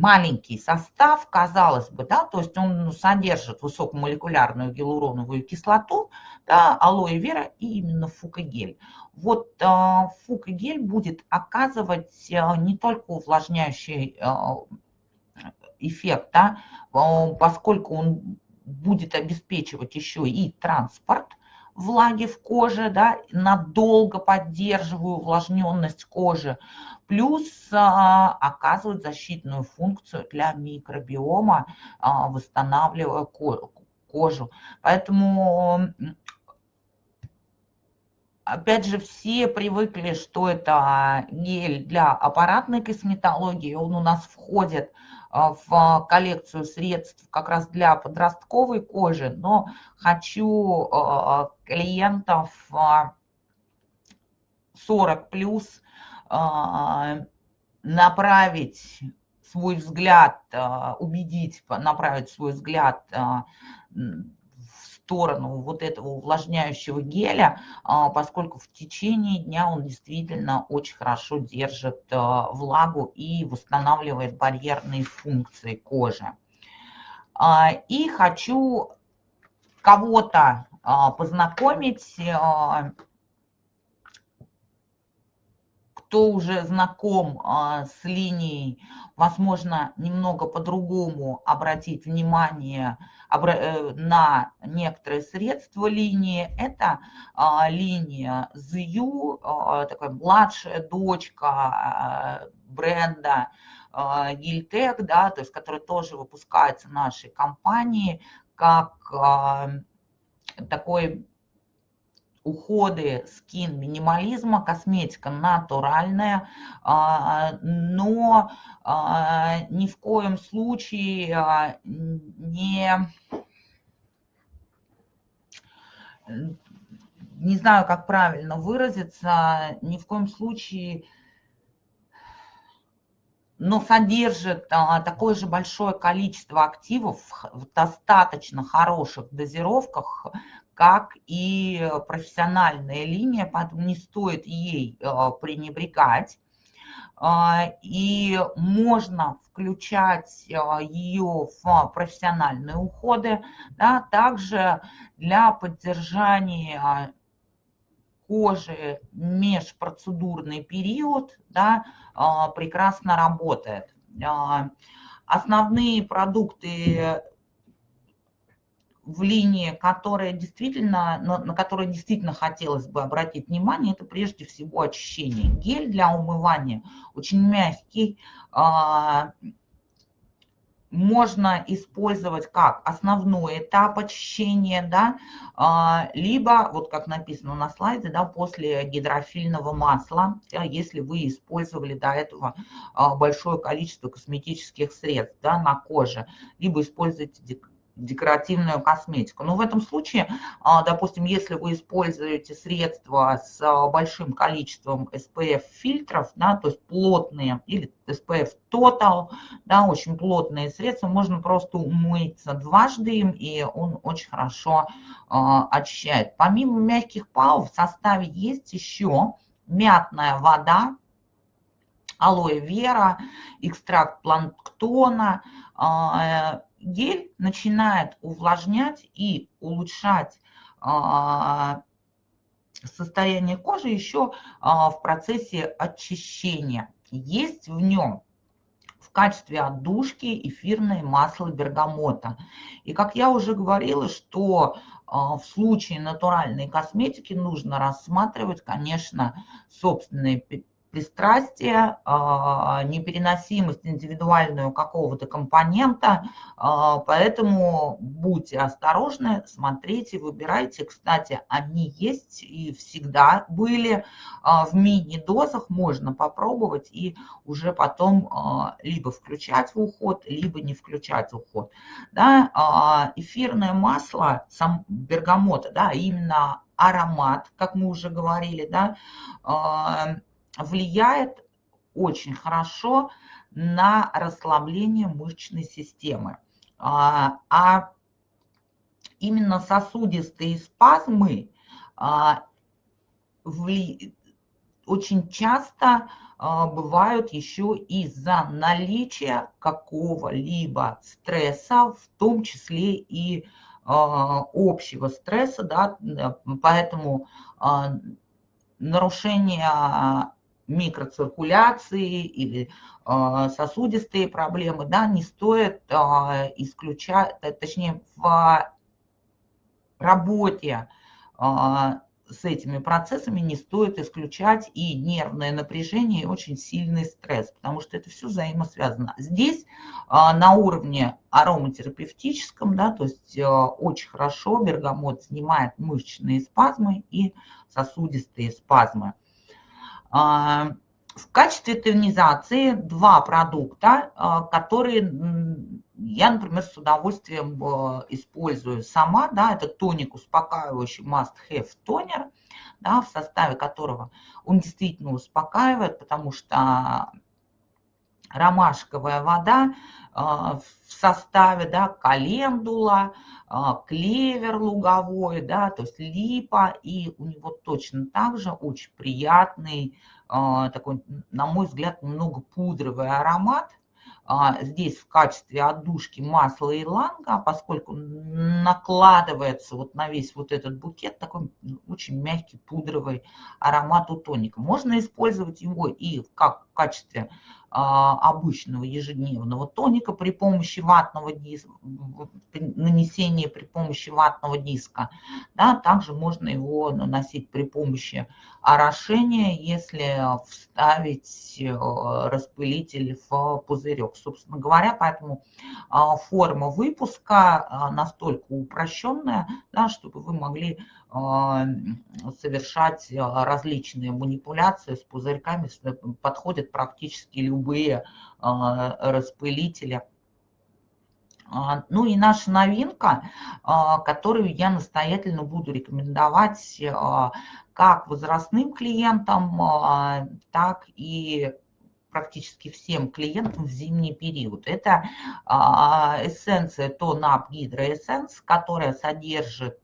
маленький состав, казалось бы, да, то есть он ну, содержит высокомолекулярную гиалуроновую кислоту, да, алоэ вера и именно фукогель. Вот э, фукогель будет оказывать э, не только увлажняющий э, эффект, да, поскольку он будет обеспечивать еще и транспорт влаги в коже, да, надолго поддерживаю увлажненность кожи, плюс а, оказывает защитную функцию для микробиома, а, восстанавливая кожу. Поэтому Опять же, все привыкли, что это гель для аппаратной косметологии. Он у нас входит а, в коллекцию средств как раз для подростковой кожи, но хочу а, клиентов 40 а, плюс направить свой взгляд, убедить, направить свой взгляд сторону вот этого увлажняющего геля, а, поскольку в течение дня он действительно очень хорошо держит а, влагу и восстанавливает барьерные функции кожи. А, и хочу кого-то познакомить, кто уже знаком с линией, возможно, немного по-другому обратить внимание Э, на некоторые средства линии. Это а, линия а, такая младшая дочка а, бренда Гильтек, да, то есть, который тоже выпускается нашей компании как такой уходы скин минимализма, косметика натуральная, а, но а, ни в коем случае а, не, не знаю, как правильно выразиться, ни в коем случае но содержит а, такое же большое количество активов в достаточно хороших дозировках, как и профессиональная линия, поэтому не стоит ей э, пренебрегать. А, и можно включать э, ее в профессиональные уходы, да, также для поддержания кожи межпроцедурный период да, а, прекрасно работает. А, основные продукты в линии, которые действительно, на, на которые действительно хотелось бы обратить внимание, это прежде всего очищение. Гель для умывания очень мягкий, а, можно использовать как основной этап очищения, да, а, либо, вот как написано на слайде, да, после гидрофильного масла, если вы использовали до этого а, большое количество косметических средств да, на коже, либо используйте декоративную косметику. Но в этом случае, а, допустим, если вы используете средства с а, большим количеством SPF-фильтров, да, то есть плотные, или SPF Total, да, очень плотные средства, можно просто умыться дважды им, и он очень хорошо э, очищает. Помимо мягких пау в составе есть еще мятная вода, алоэ вера, экстракт планктона, э, гель начинает увлажнять и улучшать а, состояние кожи еще а, в процессе очищения. Есть в нем в качестве отдушки эфирное масло бергамота. И как я уже говорила, что а, в случае натуральной косметики нужно рассматривать, конечно, собственные пристрастие, а, непереносимость индивидуальную какого-то компонента, а, поэтому будьте осторожны, смотрите, выбирайте. Кстати, они есть и всегда были а, в мини-дозах, можно попробовать и уже потом либо включать в уход, либо не включать в уход. Да, эфирное масло, сам бергамота, да, именно аромат, как мы уже говорили, да, влияет очень хорошо на расслабление мышечной системы. А, а именно сосудистые спазмы а, очень часто а, бывают еще из-за наличия какого-либо стресса, в том числе и общего стресса, да, поэтому нарушение микроциркуляции или а, сосудистые проблемы, да, не стоит а, исключать, точнее, в работе а, с этими процессами не стоит исключать и нервное напряжение, и очень сильный стресс, потому что это все взаимосвязано. Здесь на уровне ароматерапевтическом, да, то есть очень хорошо бергамот снимает мышечные спазмы и сосудистые спазмы. А, в качестве тонизации два продукта, а, которые я, например, с удовольствием а, использую сама. Да, это тоник успокаивающий Must Have тонер, да, в составе которого он действительно успокаивает, потому что ромашковая вода в составе, да, календула, клевер луговой, да, то есть липа, и у него точно так же очень приятный, такой, на мой взгляд, немного пудровый аромат, а, здесь в качестве отдушки масло иланга, поскольку накладывается вот на весь вот этот букет такой очень мягкий пудровый аромат у тоника. Можно использовать его и как в качестве а, обычного ежедневного тоника при помощи ватного диска, нанесения при помощи ватного диска. Да, также можно его наносить при помощи орошения, если вставить э, распылитель в пузырек. Собственно говоря, поэтому а, форма выпуска а, настолько упрощенная, да, чтобы вы могли совершать различные манипуляции с пузырьками, подходят практически любые распылители. А, ну и наша новинка, а, которую я настоятельно буду рекомендовать как возрастным клиентам, так и практически всем клиентам в зимний период. Это эссенция Тонап Гидроэссенс, которая содержит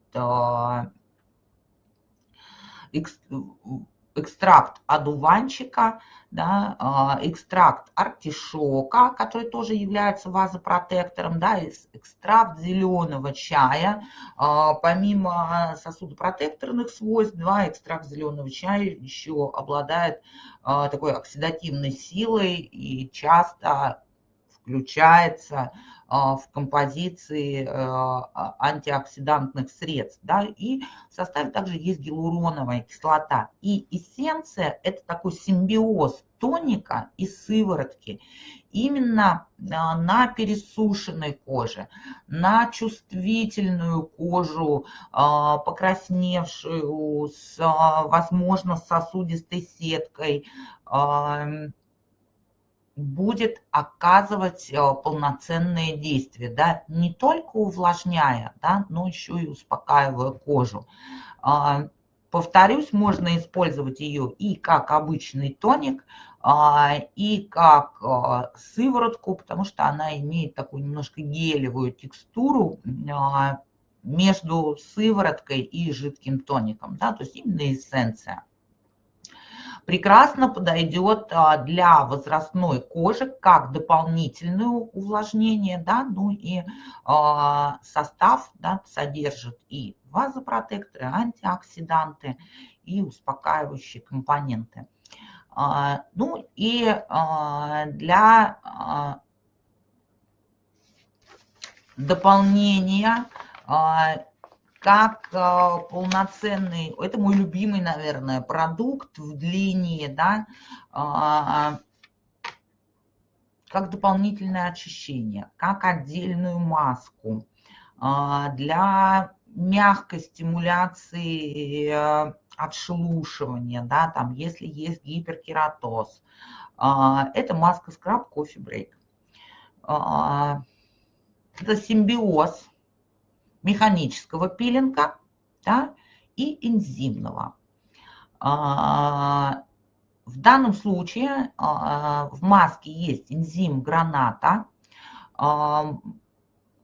экстракт одуванчика, да, а, экстракт артишока, который тоже является вазопротектором, да, экстракт зеленого чая. А, помимо сосудопротекторных свойств, да, экстракт зеленого чая еще обладает а, такой оксидативной силой и часто включается в композиции э, а, антиоксидантных средств. Да, и в составе также есть гиалуроновая кислота. И эссенция – это такой симбиоз тоника и сыворотки именно а, на пересушенной коже, на чувствительную кожу, покрасневшую, с, возможно, сосудистой сеткой, будет оказывать э, полноценные действия, да, не только увлажняя, да, но еще и успокаивая кожу. А, повторюсь, можно использовать ее и как обычный тоник, а, и как а, сыворотку, потому что она имеет такую немножко гелевую текстуру между сывороткой и жидким тоником, да, то есть именно эссенция прекрасно подойдет а, для возрастной кожи как дополнительное увлажнение, да, ну и а, состав да, содержит и вазопротекторы, антиоксиданты и успокаивающие компоненты. А, ну и для дополнения как э, полноценный, это мой любимый, наверное, продукт в длине, да, э, как дополнительное очищение, как отдельную маску э, для мягкой стимуляции э, отшелушивания, да, там, если есть гиперкератоз. Э, это маска скраб кофе брейк. Это симбиоз механического пилинга да, и энзимного. А, в данном случае а, в маске есть энзим граната. А,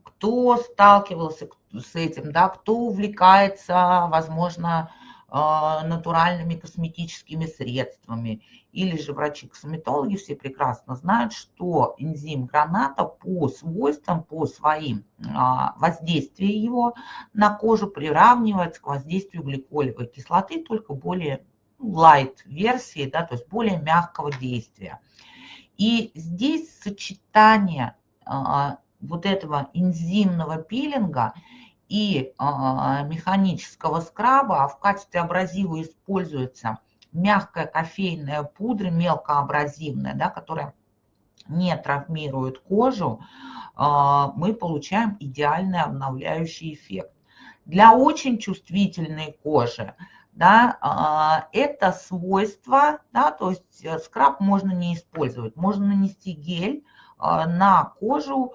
кто сталкивался с этим, да, кто увлекается, возможно, натуральными косметическими средствами или же врачи-косметологи все прекрасно знают, что энзим граната по свойствам, по своим а, воздействию его на кожу приравнивается к воздействию гликолевой кислоты, только более light версии, да, то есть более мягкого действия. И здесь сочетание а, вот этого энзимного пилинга и а, механического скраба, а в качестве абразива используется – мягкая кофейная пудра, мелкоабразивная, да, которая не травмирует кожу, а, мы получаем идеальный обновляющий эффект. Для очень чувствительной кожи да, а, это свойство, да, то есть э, скраб можно не использовать. Можно нанести гель на кожу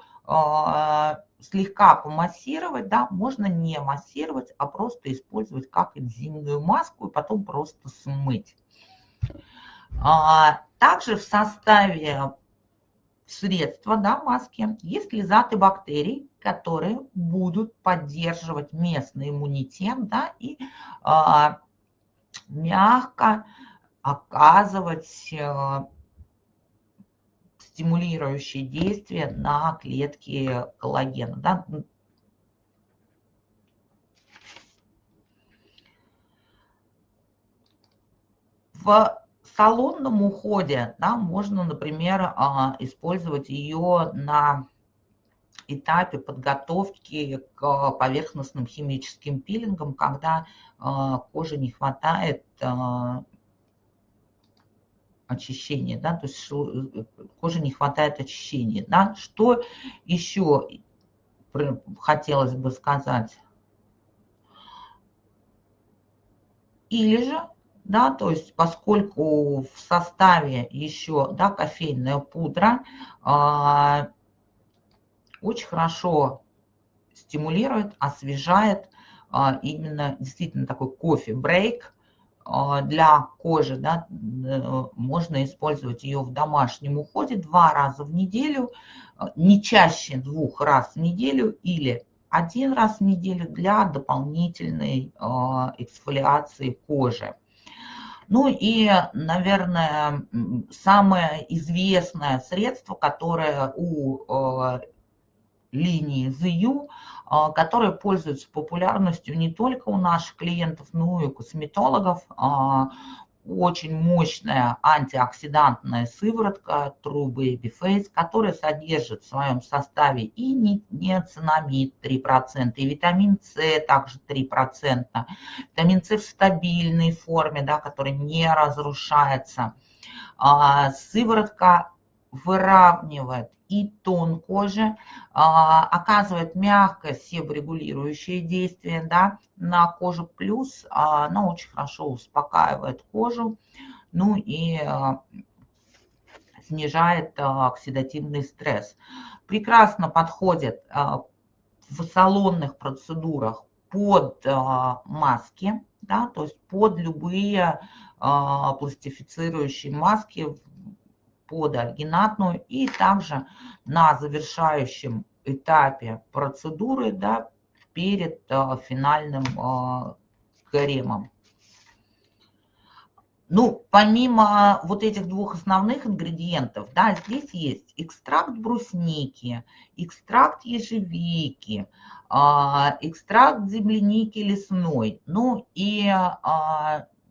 слегка помассировать, да, можно не массировать, а просто использовать как энзимную маску и потом просто смыть. А, также в составе средства, да, маски, есть лизаты бактерий, которые будут поддерживать местный иммунитет, да, и а, мягко оказывать а, стимулирующие действия на клетки коллагена. Да? В салонном уходе да, можно, например, а, использовать ее на этапе подготовки к поверхностным химическим пилингам, когда а, коже не хватает а, очищения, да, то есть э, коже не хватает очищения, да. Что еще хотелось бы сказать? Или же, да, то есть поскольку в составе еще, да, кофейная пудра э, очень хорошо стимулирует, освежает э, именно действительно такой кофе-брейк, для кожи, да, э, можно использовать ее в домашнем уходе два раза в неделю, а, не чаще двух раз в неделю или один раз в неделю для дополнительной а, эксфолиации кожи. Ну и, наверное, самое известное средство, которое у линии ZU, а, которые пользуются популярностью не только у наших клиентов, но и у косметологов. А, очень мощная антиоксидантная сыворотка True Baby Face, которая содержит в своем составе и неоцинамид 3%, и витамин С также 3%, витамин С в стабильной форме, да, который не разрушается. А, сыворотка выравнивает и тон кожи, а, оказывает мягкое себорегулирующее действие да, на кожу, плюс она очень хорошо успокаивает кожу, ну и а, снижает а, оксидативный стресс. Прекрасно подходит в салонных процедурах под маски, да, то есть под любые пластифицирующие маски под альгинатную и также на завершающем этапе процедуры да, перед а, финальным а, кремом. Ну, помимо вот этих двух основных ингредиентов, да, здесь есть экстракт брусники, экстракт ежевики, а, экстракт земляники лесной, ну и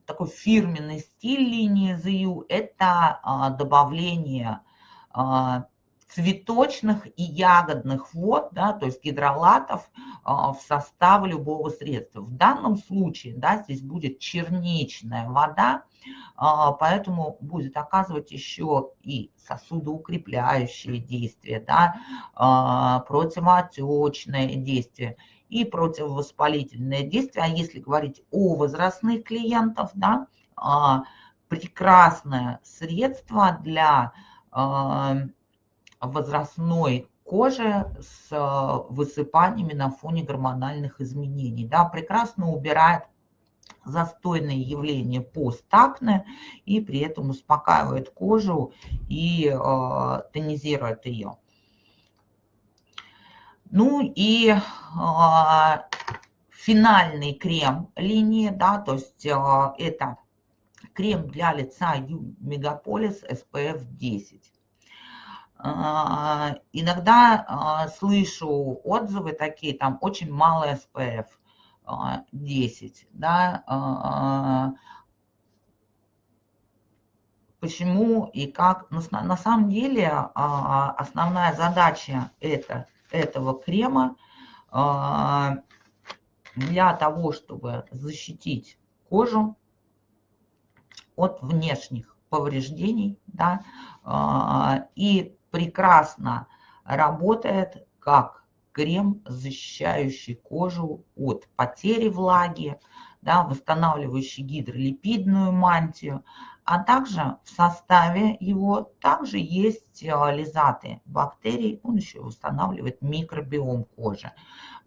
такой фирменный стиль линии ZU – это а, добавление а, цветочных и ягодных вод, да, то есть гидролатов в состав любого средства. В данном случае да, здесь будет черничная вода, поэтому будет оказывать еще и сосудоукрепляющие действия, да, противоотечное действие и противовоспалительное действие. А если говорить о возрастных клиентах, да, прекрасное средство для возрастной кожи с высыпаниями на фоне гормональных изменений. Да, прекрасно убирает застойные явления постакне и при этом успокаивает кожу и э, тонизирует ее. Ну и э, финальный крем линии, да, то есть э, это крем для лица Megapolis SPF 10. Иногда слышу отзывы такие, там очень мало SPF 10, да, почему и как. На самом деле основная задача это, этого крема. Для того, чтобы защитить кожу от внешних повреждений, да, а, и прекрасно работает как крем, защищающий кожу от потери влаги, да, восстанавливающий гидролипидную мантию, а также в составе его также есть лизаты бактерий, он еще восстанавливает микробиом кожи.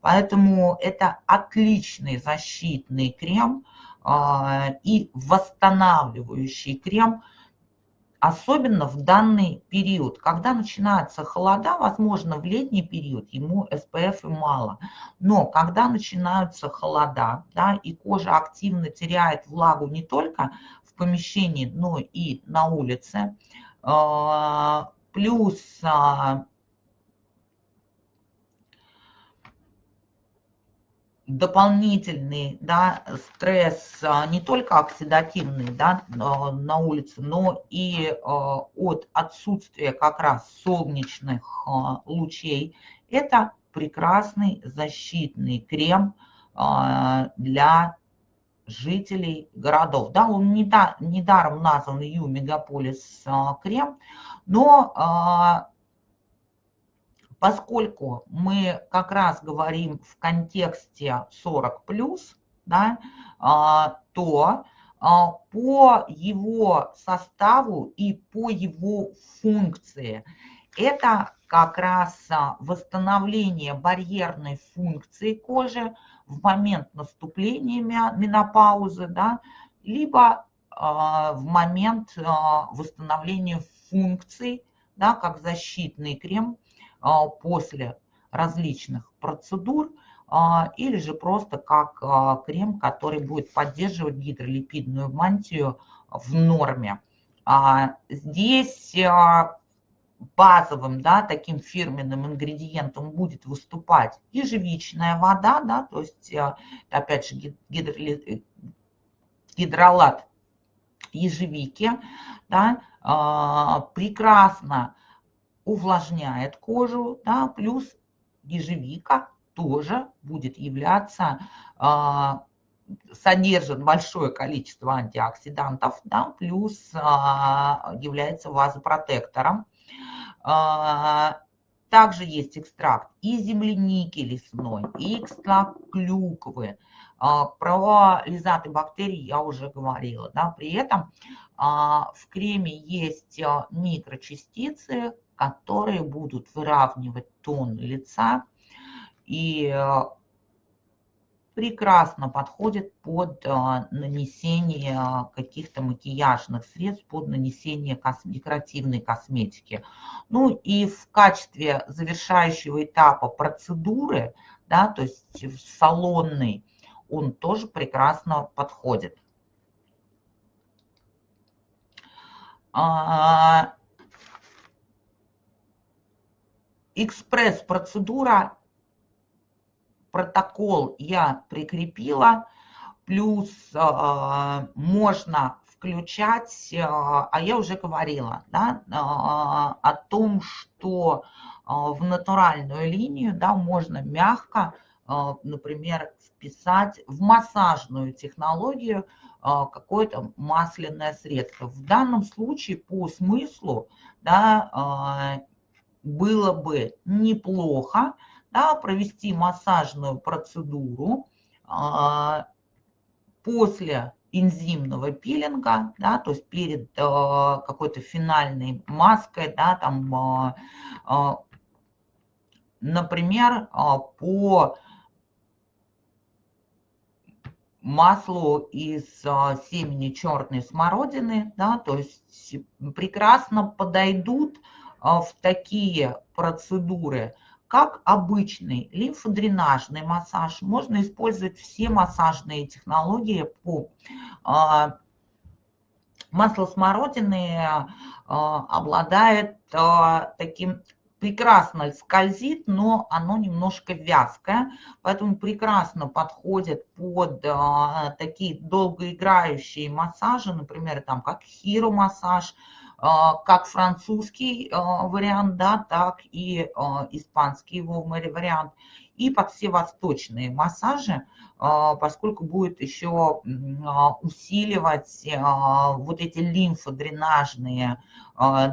Поэтому это отличный защитный крем, а, и восстанавливающий крем, особенно в данный период. Когда начинаются холода, возможно, в летний период ему SPF и мало. Но когда начинаются холода, да, и кожа активно теряет влагу не только помещении, но и на улице, а, плюс а, дополнительный да, стресс а, не только оксидативный да, на улице, но и от отсутствия как раз солнечных лучей. Это прекрасный защитный крем для жителей городов. Да, он не да, недаром назван Ю Мегаполис крем, но поскольку мы как раз говорим в контексте 40 плюс, да, а, то а, по его составу и по его функции это как раз а, восстановление барьерной функции кожи в момент наступления менопаузы, да, либо в момент восстановления функций, да, как защитный крем а, после различных процедур, а, или же просто как а, крем, который будет поддерживать гидролипидную мантию в норме. Здесь базовым, да, таким фирменным ингредиентом будет выступать ежевичная вода, да, то есть, опять же, гидроли... гидролат ежевики, да, прекрасно увлажняет кожу, да, плюс ежевика тоже будет являться, а, содержит большое количество антиоксидантов, да, плюс а, является вазопротектором. А, также есть экстракт и земляники лесной, и экстракт клюквы. Про лизаты бактерий я уже говорила. Да. При этом в креме есть микрочастицы, которые будут выравнивать тон лица и прекрасно подходит под э, нанесение каких-то макияжных средств, под нанесение декоративной косметики. Ну и в качестве завершающего этапа процедуры, да, то есть в салонный, он тоже прекрасно подходит. А, экспресс-процедура, протокол я прикрепила, плюс э, можно включать, э, а я уже говорила, да, э, о том, что в натуральную линию, да, можно мягко например, вписать в массажную технологию какое-то масляное средство. В данном случае по смыслу да, было бы неплохо да, провести массажную процедуру после энзимного пилинга, да, то есть перед э, какой-то финальной маской, да, там, э, э, например, э, по маслу из э, семени черной смородины, да, то есть прекрасно подойдут э, в такие процедуры – как обычный лимфодренажный массаж, можно использовать все массажные технологии по а, масло смородины а, обладает а, таким прекрасно скользит, но оно немножко вязкое, поэтому прекрасно подходит под такие долгоиграющие массажи, например, там как хиромассаж, а, как французский а, вариант, да, так и а, испанский его вариант, и под все восточные массажи, поскольку будет еще усиливать вот эти лимфодренажные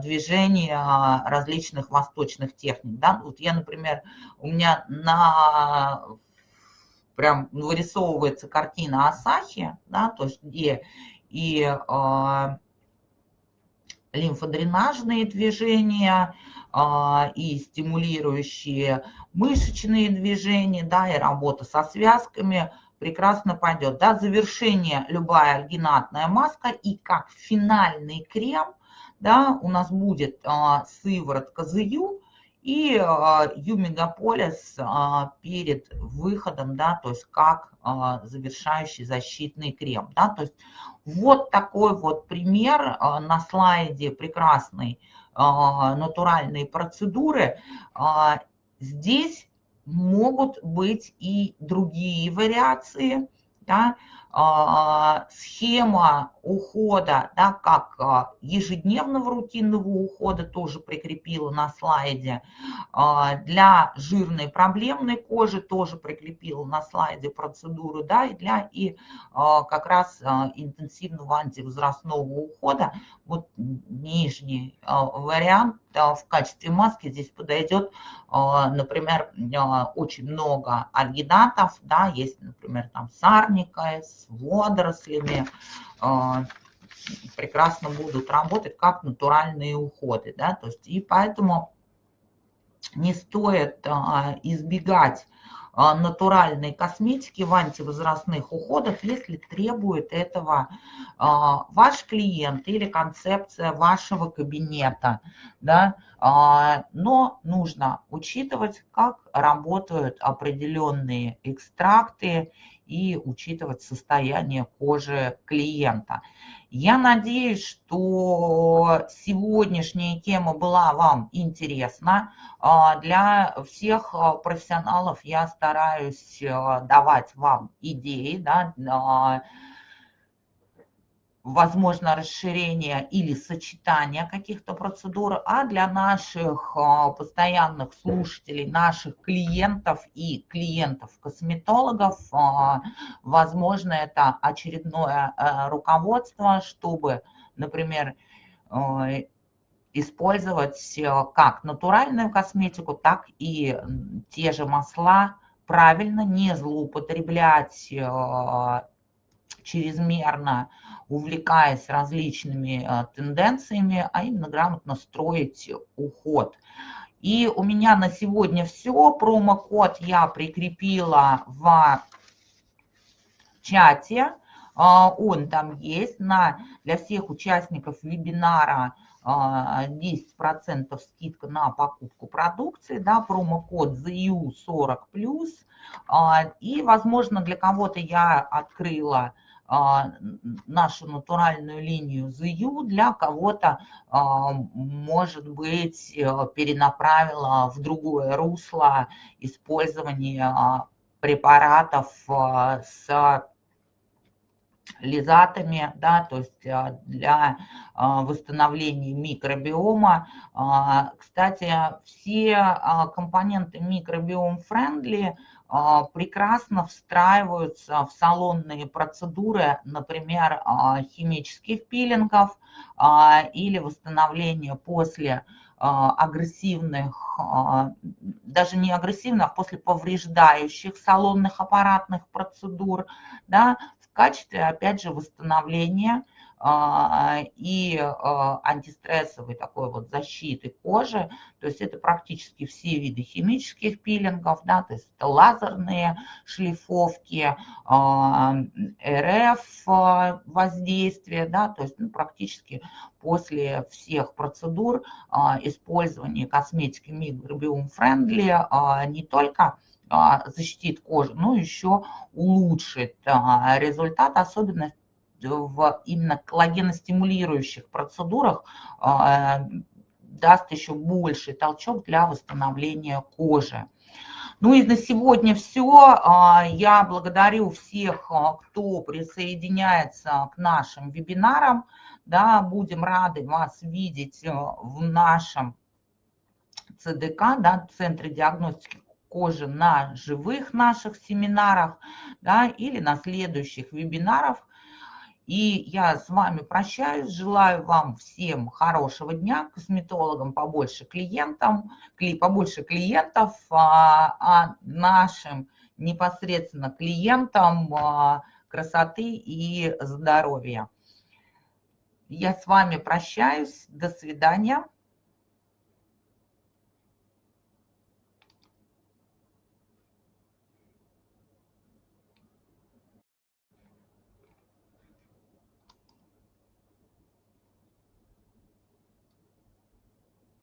движения различных восточных техник. Да? Вот я, например, у меня на прям вырисовывается картина Асахи, да, то есть где и лимфодренажные движения а, и стимулирующие мышечные движения, да, и работа со связками прекрасно пойдет. Да, завершение любая альгинатная маска и как финальный крем, да, у нас будет а, сыворотка ЗЮ, и Ю-мегаполис а, перед выходом, да, то есть как а, завершающий защитный крем. Да, то есть вот такой вот пример а, на слайде прекрасной натуральной процедуры. Здесь могут быть и другие вариации, да, а, схема ухода, да, как а, ежедневного рутинного ухода, тоже прикрепила на слайде. А, для жирной проблемной кожи тоже прикрепила на слайде процедуру, да, и для и как раз интенсивного антивозрастного ухода. Вот нижний вариант в качестве маски здесь подойдет, например, очень много альгинатов, да, есть, например, там сарника с водорослями, а, прекрасно будут работать как натуральные уходы. Да? То есть, и поэтому не стоит а, избегать а, натуральной косметики в антивозрастных уходах, если требует этого ваш клиент или концепция вашего кабинета. Да? Но нужно учитывать, как работают определенные экстракты и учитывать состояние кожи клиента. Я надеюсь, что сегодняшняя тема была вам интересна. А, для всех а, профессионалов я стараюсь а, давать вам идеи, да, возможно расширение или сочетание каких-то процедур, а для наших а, постоянных слушателей, наших клиентов и клиентов-косметологов, а, возможно, это очередное а, руководство, чтобы, например, использовать как натуральную косметику, так и те же масла. Правильно, не злоупотреблять чрезмерно увлекаясь различными э, тенденциями, а именно грамотно строить уход. И у меня на сегодня все. Промокод я прикрепила в чате. А, он там есть на, для всех участников вебинара 10% а, скидка на покупку продукции, да, промокод ZU40+. А, и, возможно, для кого-то я открыла нашу натуральную линию ЗЮ для кого-то, а, может быть, э, перенаправила в другое русло использование препаратов а, с лизатами, да, то есть для восстановления микробиома. Кстати, все компоненты микробиом-френдли а, прекрасно встраиваются в салонные процедуры, например, а, химических пилингов или восстановления после агрессивных, даже не агрессивных, а после повреждающих салонных аппаратных процедур, да, в качестве, опять же, восстановления а, и а, антистрессовой такой вот защиты кожи. То есть это практически все виды химических пилингов, да, то есть это лазерные шлифовки, а, РФ воздействие, да, то есть ну, практически после всех процедур использования косметики микробиом френдли не только защитит кожу, но еще улучшит результат, особенно в именно коллагеностимулирующих процедурах а, даст еще больший толчок для восстановления кожи. Ну и на сегодня все. А, я благодарю всех, а, кто присоединяется к нашим вебинарам. Да, будем рады вас видеть в нашем ЦДК, да, Центре диагностики кожи на живых наших семинарах, да, или на следующих вебинарах, и я с вами прощаюсь, желаю вам всем хорошего дня, косметологам побольше клиентам, побольше клиентов, а, а нашим непосредственно клиентам а, красоты и здоровья. Я с вами прощаюсь, до свидания.